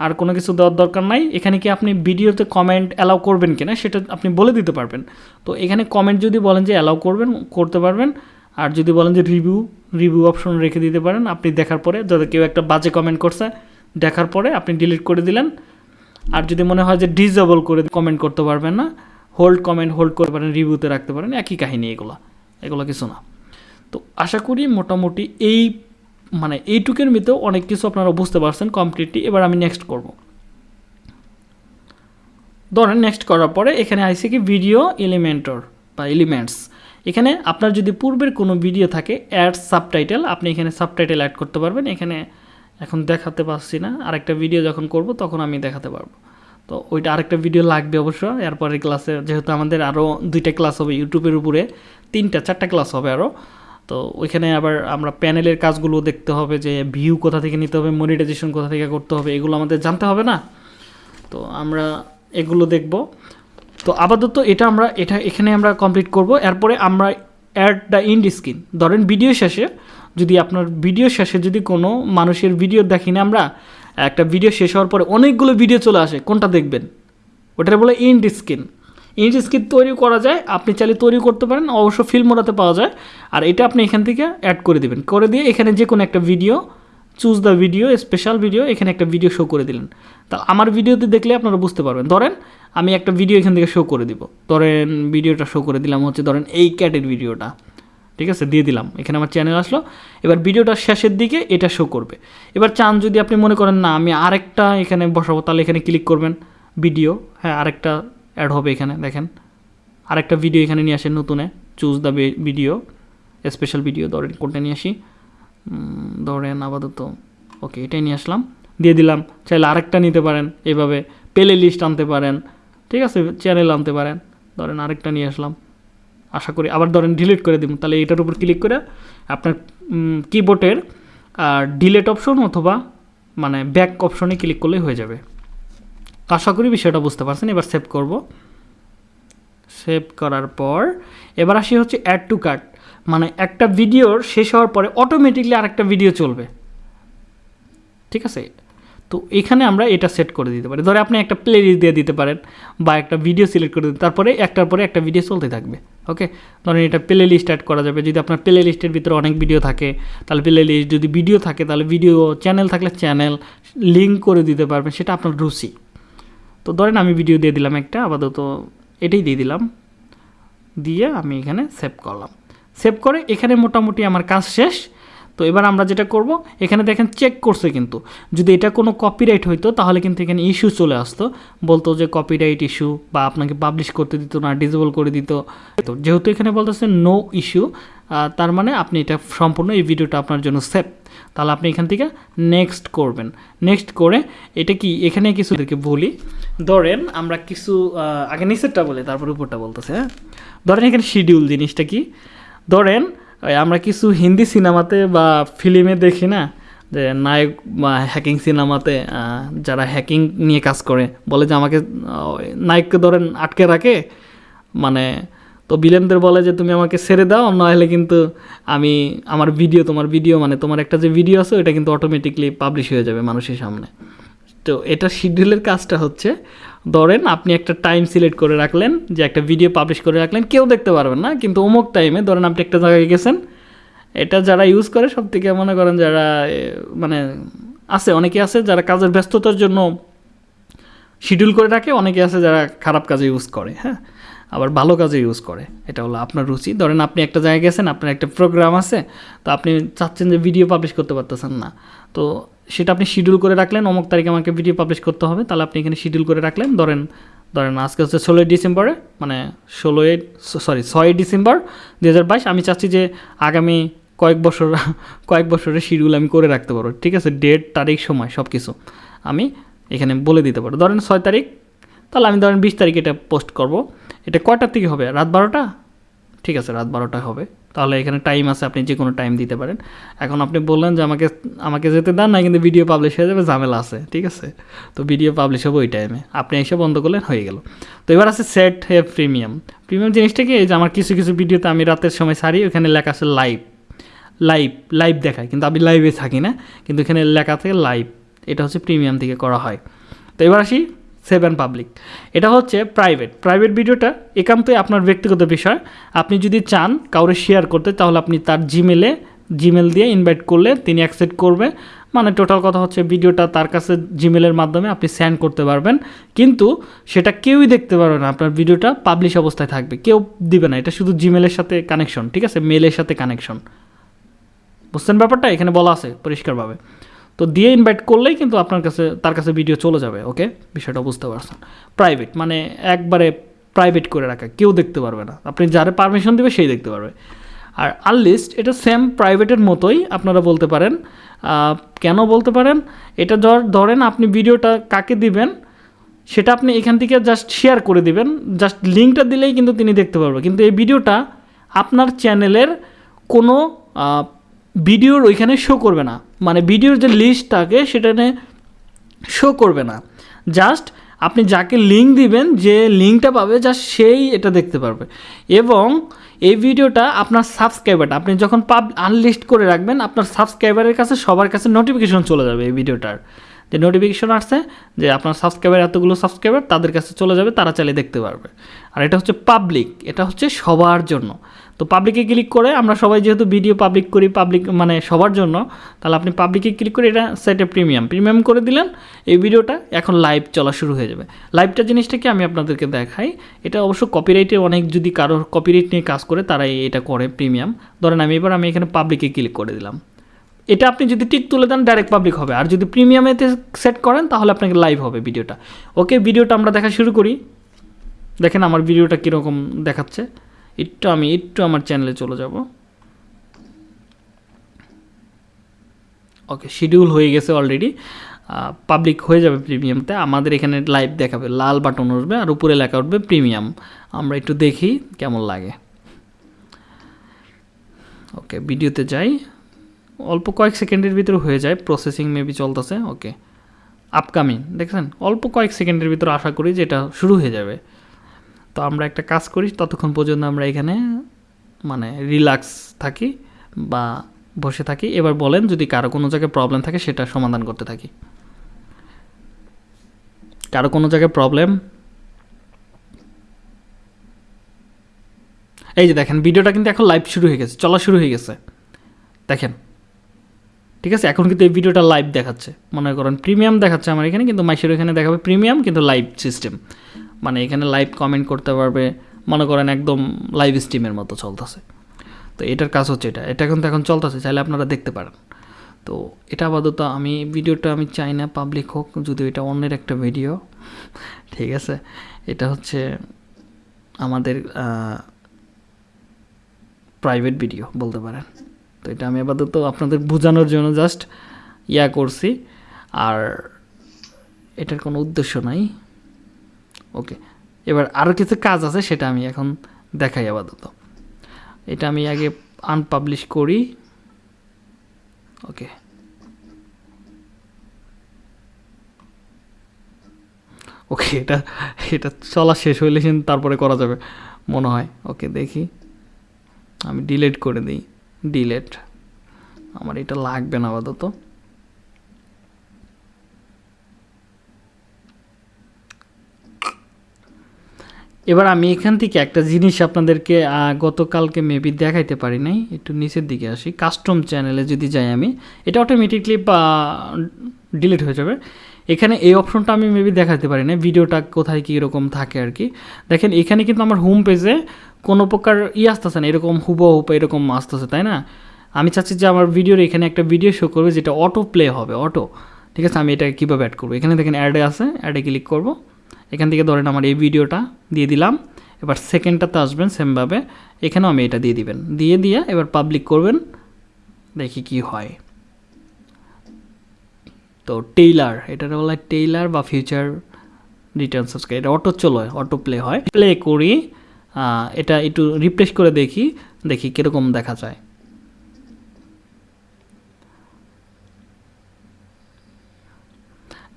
আর কোনো কিছু দেওয়ার দরকার নাই, এখানে কি আপনি ভিডিওতে কমেন্ট অ্যালাউ করবেন কিনা সেটা আপনি বলে দিতে পারবেন। তো এখানে কমেন্ট যদি বলেন যে অ্যালাউ করবেন, করতে পারবেন। আর যদি বলেন যে রিভিউ রিভিউ অপশন রেখে দিতে পারেন, আপনি দেখার পরে যদি কেউ একটা বাজে কমেন্ট করছে, দেখার পরে আপনি ডিলিট করে দিলেন। আর যদি মনে হয় যে ডিজেবল করে কমেন্ট করতে পারবেন না হোল্ড কমেন্ট হোল্ড করতে পারেন রিভিউতে রাখতে পারেন, একই কাহিনী এগুলো এগুলো কিছু না। তো আশা করি মোটামুটি এই মানে এইটুকের মধ্যেও অনেক কিছু আপনারা বুঝতে পারছেন কমপ্লিটলি এবার আমি নেক্সট করব। ধরেন নেক্সট করার পরে এখানে আইসি কি ভিডিও এলিমেন্টর বা এলিমেন্টস এখানে আপনার যদি পূর্বের কোনো ভিডিও থাকে অ্যাড সাবটাইটেল আপনি এখানে সাবটাইটেল অ্যাড করতে পারবেন। এখানে এখন দেখাতে পারছি না। আরেকটা ভিডিও যখন করব, তখন আমি দেখাতে পারব। তো ওইটা আরেকটা ভিডিও লাগবে অবশ্য। এরপরে ক্লাসে যেহেতু আমাদের আরও দুইটা ক্লাস হবে ইউটিউবের উপরে, তিনটা, চারটা ক্লাস হবে আরও তো ওইখানে আবার আমরা প্যানেলের কাজগুলো দেখতে হবে যে ভিউ কোথা থেকে নিতে হবে মনিটাইজেশন কোথা থেকে করতে হবে, এগুলো আমাদের জানতে হবে না? তো আমরা এগুলো দেখব। তো আপাতত এটা আমরা, এটা এখানে আমরা কমপ্লিট করব। এরপরে আমরা অ্যাড দ্য ইন্ড স্ক্রিন ধরেন ভিডিও শেষে যদি আপনার ভিডিও শেষে যদি কোনো মানুষের ভিডিও দেখি না আমরা একটা ভিডিও শেষ হওয়ার পরে অনেকগুলো ভিডিও চলে আসে, কোনটা দেখবেন? ওটা বলে ইন্ড স্ক্রিন ইন্ড স্ক্রিন তৈরি করা যায়, আপনি চাইলে তৈরি করতে পারেন, অবশ্য ফিল্ম মোড়াতে পাওয়া যায়, আর এটা আপনি এখান থেকে অ্যাড করে দিবেন। করে দিয়ে এখানে যে কোনো একটা video choose the video special video এখানে একটা ভিডিও শো করে দিলেন। তা আমার ভিডিওতে দেখলে আপনারা বুঝতে পারবেন। ধরেন, আমি একটা ভিডিও এখান থেকে শো করে দিব। ধরেন ভিডিওটা শো করে দিলাম হচ্ছে, ধরেন এই ক্যাটের ভিডিওটা ঠিক আছে? দিয়ে দিলাম। এখানে আমার চ্যানেল আসলো। এবার ভিডিওটার শেষের দিকে এটা শো করবে। এবার চান যদি আপনি মনে করেন, না, আমি আরেকটা এখানে বসাবো, তাহলে এখানে ক্লিক করবেন ভিডিও হ্যাঁ আরেকটা অ্যাড হবে এখানে, দেখেন। আরেকটা ভিডিও এখানে নিয়ে আসেন নতুনে choose the video special video ধরেন কোনটা নিয়ে আসি? ধরেন আপাতত ওকে এটাই নিয়ে আসলাম। দিয়ে দিলাম। চাইলে আরেকটা নিতে পারেন। এভাবে প্লে লিস্ট আনতে পারেন। ঠিক আছে? চ্যানেল আনতে পারেন। ধরেন আরেকটা নিয়ে আসলাম। আশা করি আবার ধরেন ডিলিট করে দিব। তাহলে এটার উপর ক্লিক করে আপনার কিবোর্ডের ডিলেট অপশন অথবা মানে ব্যাক অপশনে ক্লিক করলেই হয়ে যাবে। আশা করি বিষয়টা বুঝতে পারছেন। এবার সেভ করব। সেভ করার পর এবার আসি হচ্ছে অ্যাড টু কাট মানে একটা ভিডিওর শেষ হওয়ার পরে অটোমেটিকলি আরেকটা ভিডিও চলবে। ঠিক আছে? তো এখানে আমরা এটা সেট করে দিতে পারি। ধরে আপনি একটা প্লে লিস্ট দিয়ে দিতে পারেন বা একটা ভিডিও সিলেক্ট করে দিতে তারপরে একটার পরে একটা ভিডিও চলতে থাকবে ওকে ধরেন এটা প্লে লিস্ট অ্যাড করা যাবে। যদি আপনার প্লে লিস্টের ভিতরে অনেক ভিডিও থাকে, তাহলে প্লে লিস্ট যদি ভিডিও থাকে, তাহলে ভিডিও চ্যানেল থাকলে চ্যানেল লিঙ্ক করে দিতে পারবেন, সেটা আপনার রুচি। তো ধরেন আমি ভিডিও দিয়ে দিলাম একটা, আপাতত এটাই দিয়ে দিলাম। দিয়ে আমি এখানে সেভ করলাম। সেভ করে এখানে মোটামুটি আমার কাজ শেষ। তো এবার আমরা যেটা করব, এখানে দেখেন চেক করছে কিন্তু। যদি এটা কোনো কপিরাইট হইতো, তাহলে কিন্তু এখানে ইস্যু চলে আসতো। বলতো যে কপিরাইট ইস্যু বা আপনাকে পাবলিশ করতে দিত না ডিজেবল করে দিত। তো যেহেতু এখানে বলতেছে নো ইস্যু তার মানে আপনি এটা সম্পূর্ণ এই ভিডিওটা আপনার জন্য সেভ তাহলে আপনি এখান থেকে নেক্সট করবেন। নেক্সট করে এটা কি, এখানে কিছু বলি। ধরেন আমরা কিছু আগে নিচেরটা বলি, তারপর উপরটা বলতেছে হ্যাঁ? ধরেন এখানে শিডিউল জিনিসটা কি? ধরেন আমরা কিছু হিন্দি সিনেমাতে বা ফিল্মে দেখি না, যে নায়ক বা হ্যাকিং সিনেমাতে যারা হ্যাকিং নিয়ে কাজ করে, বলে যে আমাকে নায়ককে ধরেন আটকে রাখে মানে তো বিলেনদের বলে যে তুমি আমাকে ছেড়ে দাও, নাহলে কিন্তু আমি আমার ভিডিও তোমার ভিডিও মানে তোমার একটা যে ভিডিও আছে ওটা কিন্তু অটোমেটিকলি পাবলিশ হয়ে যাবে মানুষের সামনে। তো এটা শিডিউলের কাজটা হচ্ছে ধরেন আপনি একটা টাইম সিলেক্ট করে রাখলেন, যে একটা ভিডিও পাবলিশ করে রাখলেন, কেউ দেখতে পারবেন না, কিন্তু অমুক টাইমে ধরেন আপনি একটা জায়গায় গেছেন, এটা যারা ইউজ করে সব থেকে মনে করেন যারা মানে আছে, অনেকে আছে যারা কাজের ব্যস্ততার জন্য শিডিউল করে রাখে, অনেকে আছে যারা খারাপ কাজে ইউজ করে হ্যাঁ? আবার ভালো কাজে ইউজ করে। এটা হলো আপনার রুচি। ধরেন আপনি একটা জায়গায় গেছেন, আপনার একটা প্রোগ্রাম আছে, তো আপনি চাচ্ছেন যে ভিডিও পাবলিশ করতে পারতেছেন না। তো সেটা আপনি শিডিউল করে রাখলেন, অমুক তারিখে আমাকে ভিডিও পাবলিশ করতে হবে, তাহলে আপনি এখানে শিডিউল করে রাখলেন। ধরেন ধরেন আজকে হচ্ছে ষোলোই ডিসেম্বরে মানে ষোলোই সরি ছয়ই ডিসেম্বর দু হাজার বাইশ, আমি চাচ্ছি যে আগামী কয়েক বছর, কয়েক বছরের শিডিউল আমি করে রাখতে পারব। ঠিক আছে ডেট তারিখ, সময় সব কিছু আমি এখানে বলে দিতে পারব। ধরেন ছয় তারিখ, তাহলে আমি ধরেন বিশ তারিখ এটা পোস্ট করব। এটা কয়টার থেকে হবে? রাত বারোটা? ঠিক আছে, রাত বারোটা হবে। তাহলে এখানে টাইম আছে, আপনি যে কোনো টাইম দিতে পারেন। এখন আপনি বললেন যে আমাকে আমাকে যেতে দেন না, কিন্তু ভিডিও পাবলিশ হয়ে যাবে, ঝামেলা আছে, ঠিক আছে? তো ভিডিও পাবলিশ হবে ওই টাইমে আপনি এসে বন্ধ করলেন, হয়ে গেল। তো এবার আছে সেট হে প্রিমিয়াম প্রিমিয়াম জিনিসটা কি? যে আমার কিছু কিছু ভিডিওতে আমি রাতের সময় সারি ওখানে লেখা আছে লাইভ লাইভ লাইভ দেখায়, কিন্তু আমি লাইভে থাকি না, কিন্তু এখানে লেখা থাকে লাইভ এটা হচ্ছে প্রিমিয়াম থেকে করা হয়। তো এবার আসি সেভেন পাবলিক এটা হচ্ছে প্রাইভেট প্রাইভেট ভিডিওটা একান্তই আপনার ব্যক্তিগত বিষয়। আপনি যদি চান কাউরে শেয়ার করতে, তাহলে আপনি তার জিমেলে জিমেল দিয়ে ইনভাইট করলে তিনি অ্যাকসেপ্ট করবে। মানে টোটাল কথা হচ্ছে ভিডিওটা তার কাছে জিমেলের মাধ্যমে আপনি সেন্ড করতে পারবেন। কিন্তু সেটা কেউই দেখতে পারবে না। আপনার ভিডিওটা পাবলিশ অবস্থায় থাকবে। কেউ দিবে না। এটা শুধু জিমেলের সাথে কানেকশন ঠিক আছে? মেলের সাথে কানেকশন বুঝছেন ব্যাপারটা? এখানে বলা আছে পরিষ্কারভাবে। তো দিয়ে ইনভাইট করলেই কিন্তু আপনার কাছে, তার কাছে ভিডিও চলে যাবে ওকে বিষয়টা বুঝতে পারছেন। প্রাইভেট মানে একবারে প্রাইভেট করে রাখা, কেউ দেখতে পারবে না। আপনি যারা পারমিশন দেবে, সেই দেখতে পারবে। আর আনলিস্ট এটা সেম প্রাইভেটের মতোই আপনারা বলতে পারেন। কেন বলতে পারেন? এটা ধর- ধরেন আপনি ভিডিওটা কাকে দিবেন, সেটা আপনি এখান থেকে জাস্ট শেয়ার করে দিবেন। জাস্ট লিঙ্কটা দিলেই কিন্তু তিনি দেখতে পারবে। কিন্তু এই ভিডিওটা আপনার চ্যানেলের কোনো ভিডিওর ওইখানে শো করবে না। মানে ভিডিওর যে লিস্ট থাকে, সেটা শো করবে না। জাস্ট আপনি যাকে লিঙ্ক দিবেন, যে লিঙ্কটা পাবে জাস্ট সেই এটা দেখতে পারবে। এবং এই ভিডিওটা আপনার সাবস্ক্রাইবারটা আপনি যখন পাব আনলিস্ট করে রাখবেন, আপনার সাবস্ক্রাইবারের কাছে সবার কাছে নোটিফিকেশন চলে যাবে এই ভিডিওটার। যে নোটিফিকেশন আসছে, যে আপনার সাবস্ক্রাইবার এতগুলো সাবস্ক্রাইবার তাদের কাছে চলে যাবে, তারা চাইলে দেখতে পারবে। আর এটা হচ্ছে পাবলিক এটা হচ্ছে সবার জন্য। তো পাবলিকে ক্লিক করে আমরা সবাই যেহেতু ভিডিও পাবলিক করি পাবলিক মানে সবার জন্য, তাহলে আপনি পাবলিকে ক্লিক করে এটা সেটে প্রিমিয়াম প্রিমিয়াম করে দিলেন, এই ভিডিওটা এখন লাইভ চলা শুরু হয়ে যাবে। লাইভটা জিনিসটা কি আমি আপনাদেরকে দেখাই, এটা অবশ্য কপিরাইটে অনেক যদি কারোর কপিরাইট নিয়ে কাজ করে তারা এটা করে প্রিমিয়াম ধরেন আমি এবার আমি এখানে পাবলিকে ক্লিক করে দিলাম। এটা আপনি যদি টিক তুলে দেন ডাইরেক্ট পাবলিক হবে। আর যদি প্রিমিয়ামেতে সেট করেন, তাহলে আপনাকে লাইভ হবে ভিডিওটা ওকে ভিডিওটা আমরা দেখা শুরু করি। দেখেন আমার ভিডিওটা কীরকম দেখাচ্ছে। একটু আমি, একটু আমার চ্যানেলে চলে যাব। ওকে শিডিউল হয়ে গেছে অলরেডি পাবলিক হয়ে যাবে প্রিমিয়ামতে আমাদের এখানে লাইভ দেখাবে, লাল বাটন উঠবে আর উপরে লেখা উঠবে প্রিমিয়াম আমরা একটু দেখি কেমন লাগে। ওকে ভিডিওতে যাই। অল্প কয়েক সেকেন্ডের ভিতরে হয়ে যায় প্রসেসিং মেবি চলতেছে। ওকে আপকামিং দেখছেন? অল্প কয়েক সেকেন্ডের ভিতরে আশা করি যে এটা শুরু হয়ে যাবে। তো আমরা একটা কাজ করি, ততক্ষণ পর্যন্ত আমরা এখানে মানে রিল্যাক্স থাকি বা বসে থাকি। এবার বলেন যদি কারও কোনো জায়গায় প্রবলেম থাকে সেটা সমাধান করতে থাকি। কারও কোনো জায়গায় প্রবলেম এই যে দেখেন ভিডিওটা কিন্তু এখন লাইভ শুরু হয়ে গেছে, চলা শুরু হয়ে গেছে। দেখেন, ঠিক আছে? এখন কিন্তু এই ভিডিওটা লাইভ দেখাচ্ছে। মনে করেন প্রিমিয়াম দেখাচ্ছে আমার এখানে, কিন্তু মাইশের এখানে দেখাবে প্রিমিয়াম কিন্তু লাইভ সিস্টেম মানে এখানে লাইভ কমেন্ট করতে পারবে। মনে করেন একদম লাইভ স্ট্রিমের মতো চলতেছে। তো এটার কাজ হচ্ছে এটা। এটা কিন্তু এখন চলতেছে, চাইলে আপনারা দেখতে পারেন। তো এটা আপাতত আমি, ভিডিওটা আমি চাই না পাবলিক হোক, যদিও এটা অন্যের একটা ভিডিও ঠিক আছে? এটা হচ্ছে আমাদের প্রাইভেট ভিডিও বলতে পারেন। তো এটা আমি আপাতত আপনাদের বোঝানোর জন্য জাস্ট ইয়া করছি। আর এটার কোনো উদ্দেশ্য নাই। ওকে এবার আরও কিছু কাজ আছে, সেটা আমি এখন দেখাই আপাতত। এটা আমি আগে আনপাবলিশ করি। ওকে ওকে এটা এটা চলা শেষ হইলে তারপরে করা যাবে, মনে হয়। ওকে দেখি। আমি ডিলেট করে দিই। ডিলেট আমার এটা লাগবে না আপাতত। এবার আমি এখান থেকে একটা জিনিস আপনাদেরকে গতকালকে মেবি দেখাইতে পারি নাই। একটু নিচের দিকে আসি। কাস্টম চ্যানেলে যদি যাই আমি, এটা অটোমেটিকলি ডিলিট হয়ে যাবে। এখানে এই অপশনটা আমি মেবি দেখাতে পারি না ভিডিওটা কোথায় কী রকম থাকে আর কি। দেখেন, এখানে কিন্তু আমার হোম পেজে কোনো প্রকার ই আসতেছে না। এরকম হুবহুব এরকম আসতেছে, তাই না? আমি চাচ্ছি যে আমার ভিডিওর এখানে একটা ভিডিও শো করবে, যেটা অটো প্লে হবে অটো ঠিক আছে, আমি এটা কীভাবে অ্যাড করব? এখানে দেখেন অ্যাডে আছে অ্যাডে ক্লিক করব। এখান থেকে ধরেন আমার এই ভিডিওটা দিয়ে দিলাম। এবার সেকেন্ডটাতে আসবেন সেমভাবে এখানেও আমি এটা দিয়ে দিবেন। দিয়ে দিয়ে এবার পাবলিক করবেন। দেখি কি হয়। তো টেইলার এটা বলা হয় টেইলার বা ফিউচার রিটার্ন সাবস্ক্রাইব এটা অটো চলো অটো প্লে হয়। প্লে করি এটা একটু রিপ্লেস করে দেখি দেখি কীরকম দেখা যায়।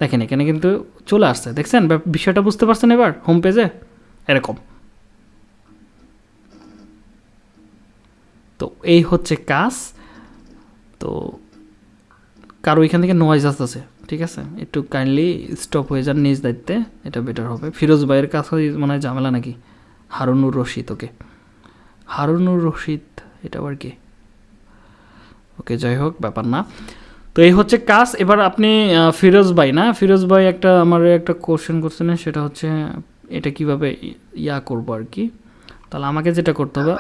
দেখেন, এখানে কিন্তু চলে আসছে। দেখছেন? বিষয়টা বুঝতে পারছেন এবার? হোম পেজে এরকম। তো এই হচ্ছে কাজ। তো কারও এখান থেকে নয়েজ আসতেছে, ঠিক আছে? একটু কাইন্ডলি স্টপ হয়ে যান নিজ দায়িত্বে, এটা বেটার হবে। ফিরোজ ভাইয়ের কাছে মনে ঝামেলা নাকি? হারুনুর রশিদ, ওকে। হারুনুর রশিদ, এটা আবার কি? ওকে, যাই হোক, ব্যাপার না। তো এই হচ্ছে কাজ। এবার আপনি ফিরোজ ভাই, না? ফিরোজ ভাই একটা আমার একটা কোশ্চেন করছেন, সেটা হচ্ছে এটা কীভাবে ইয়া করব আর কি? তাহলে আমাকে যেটা করতে হবে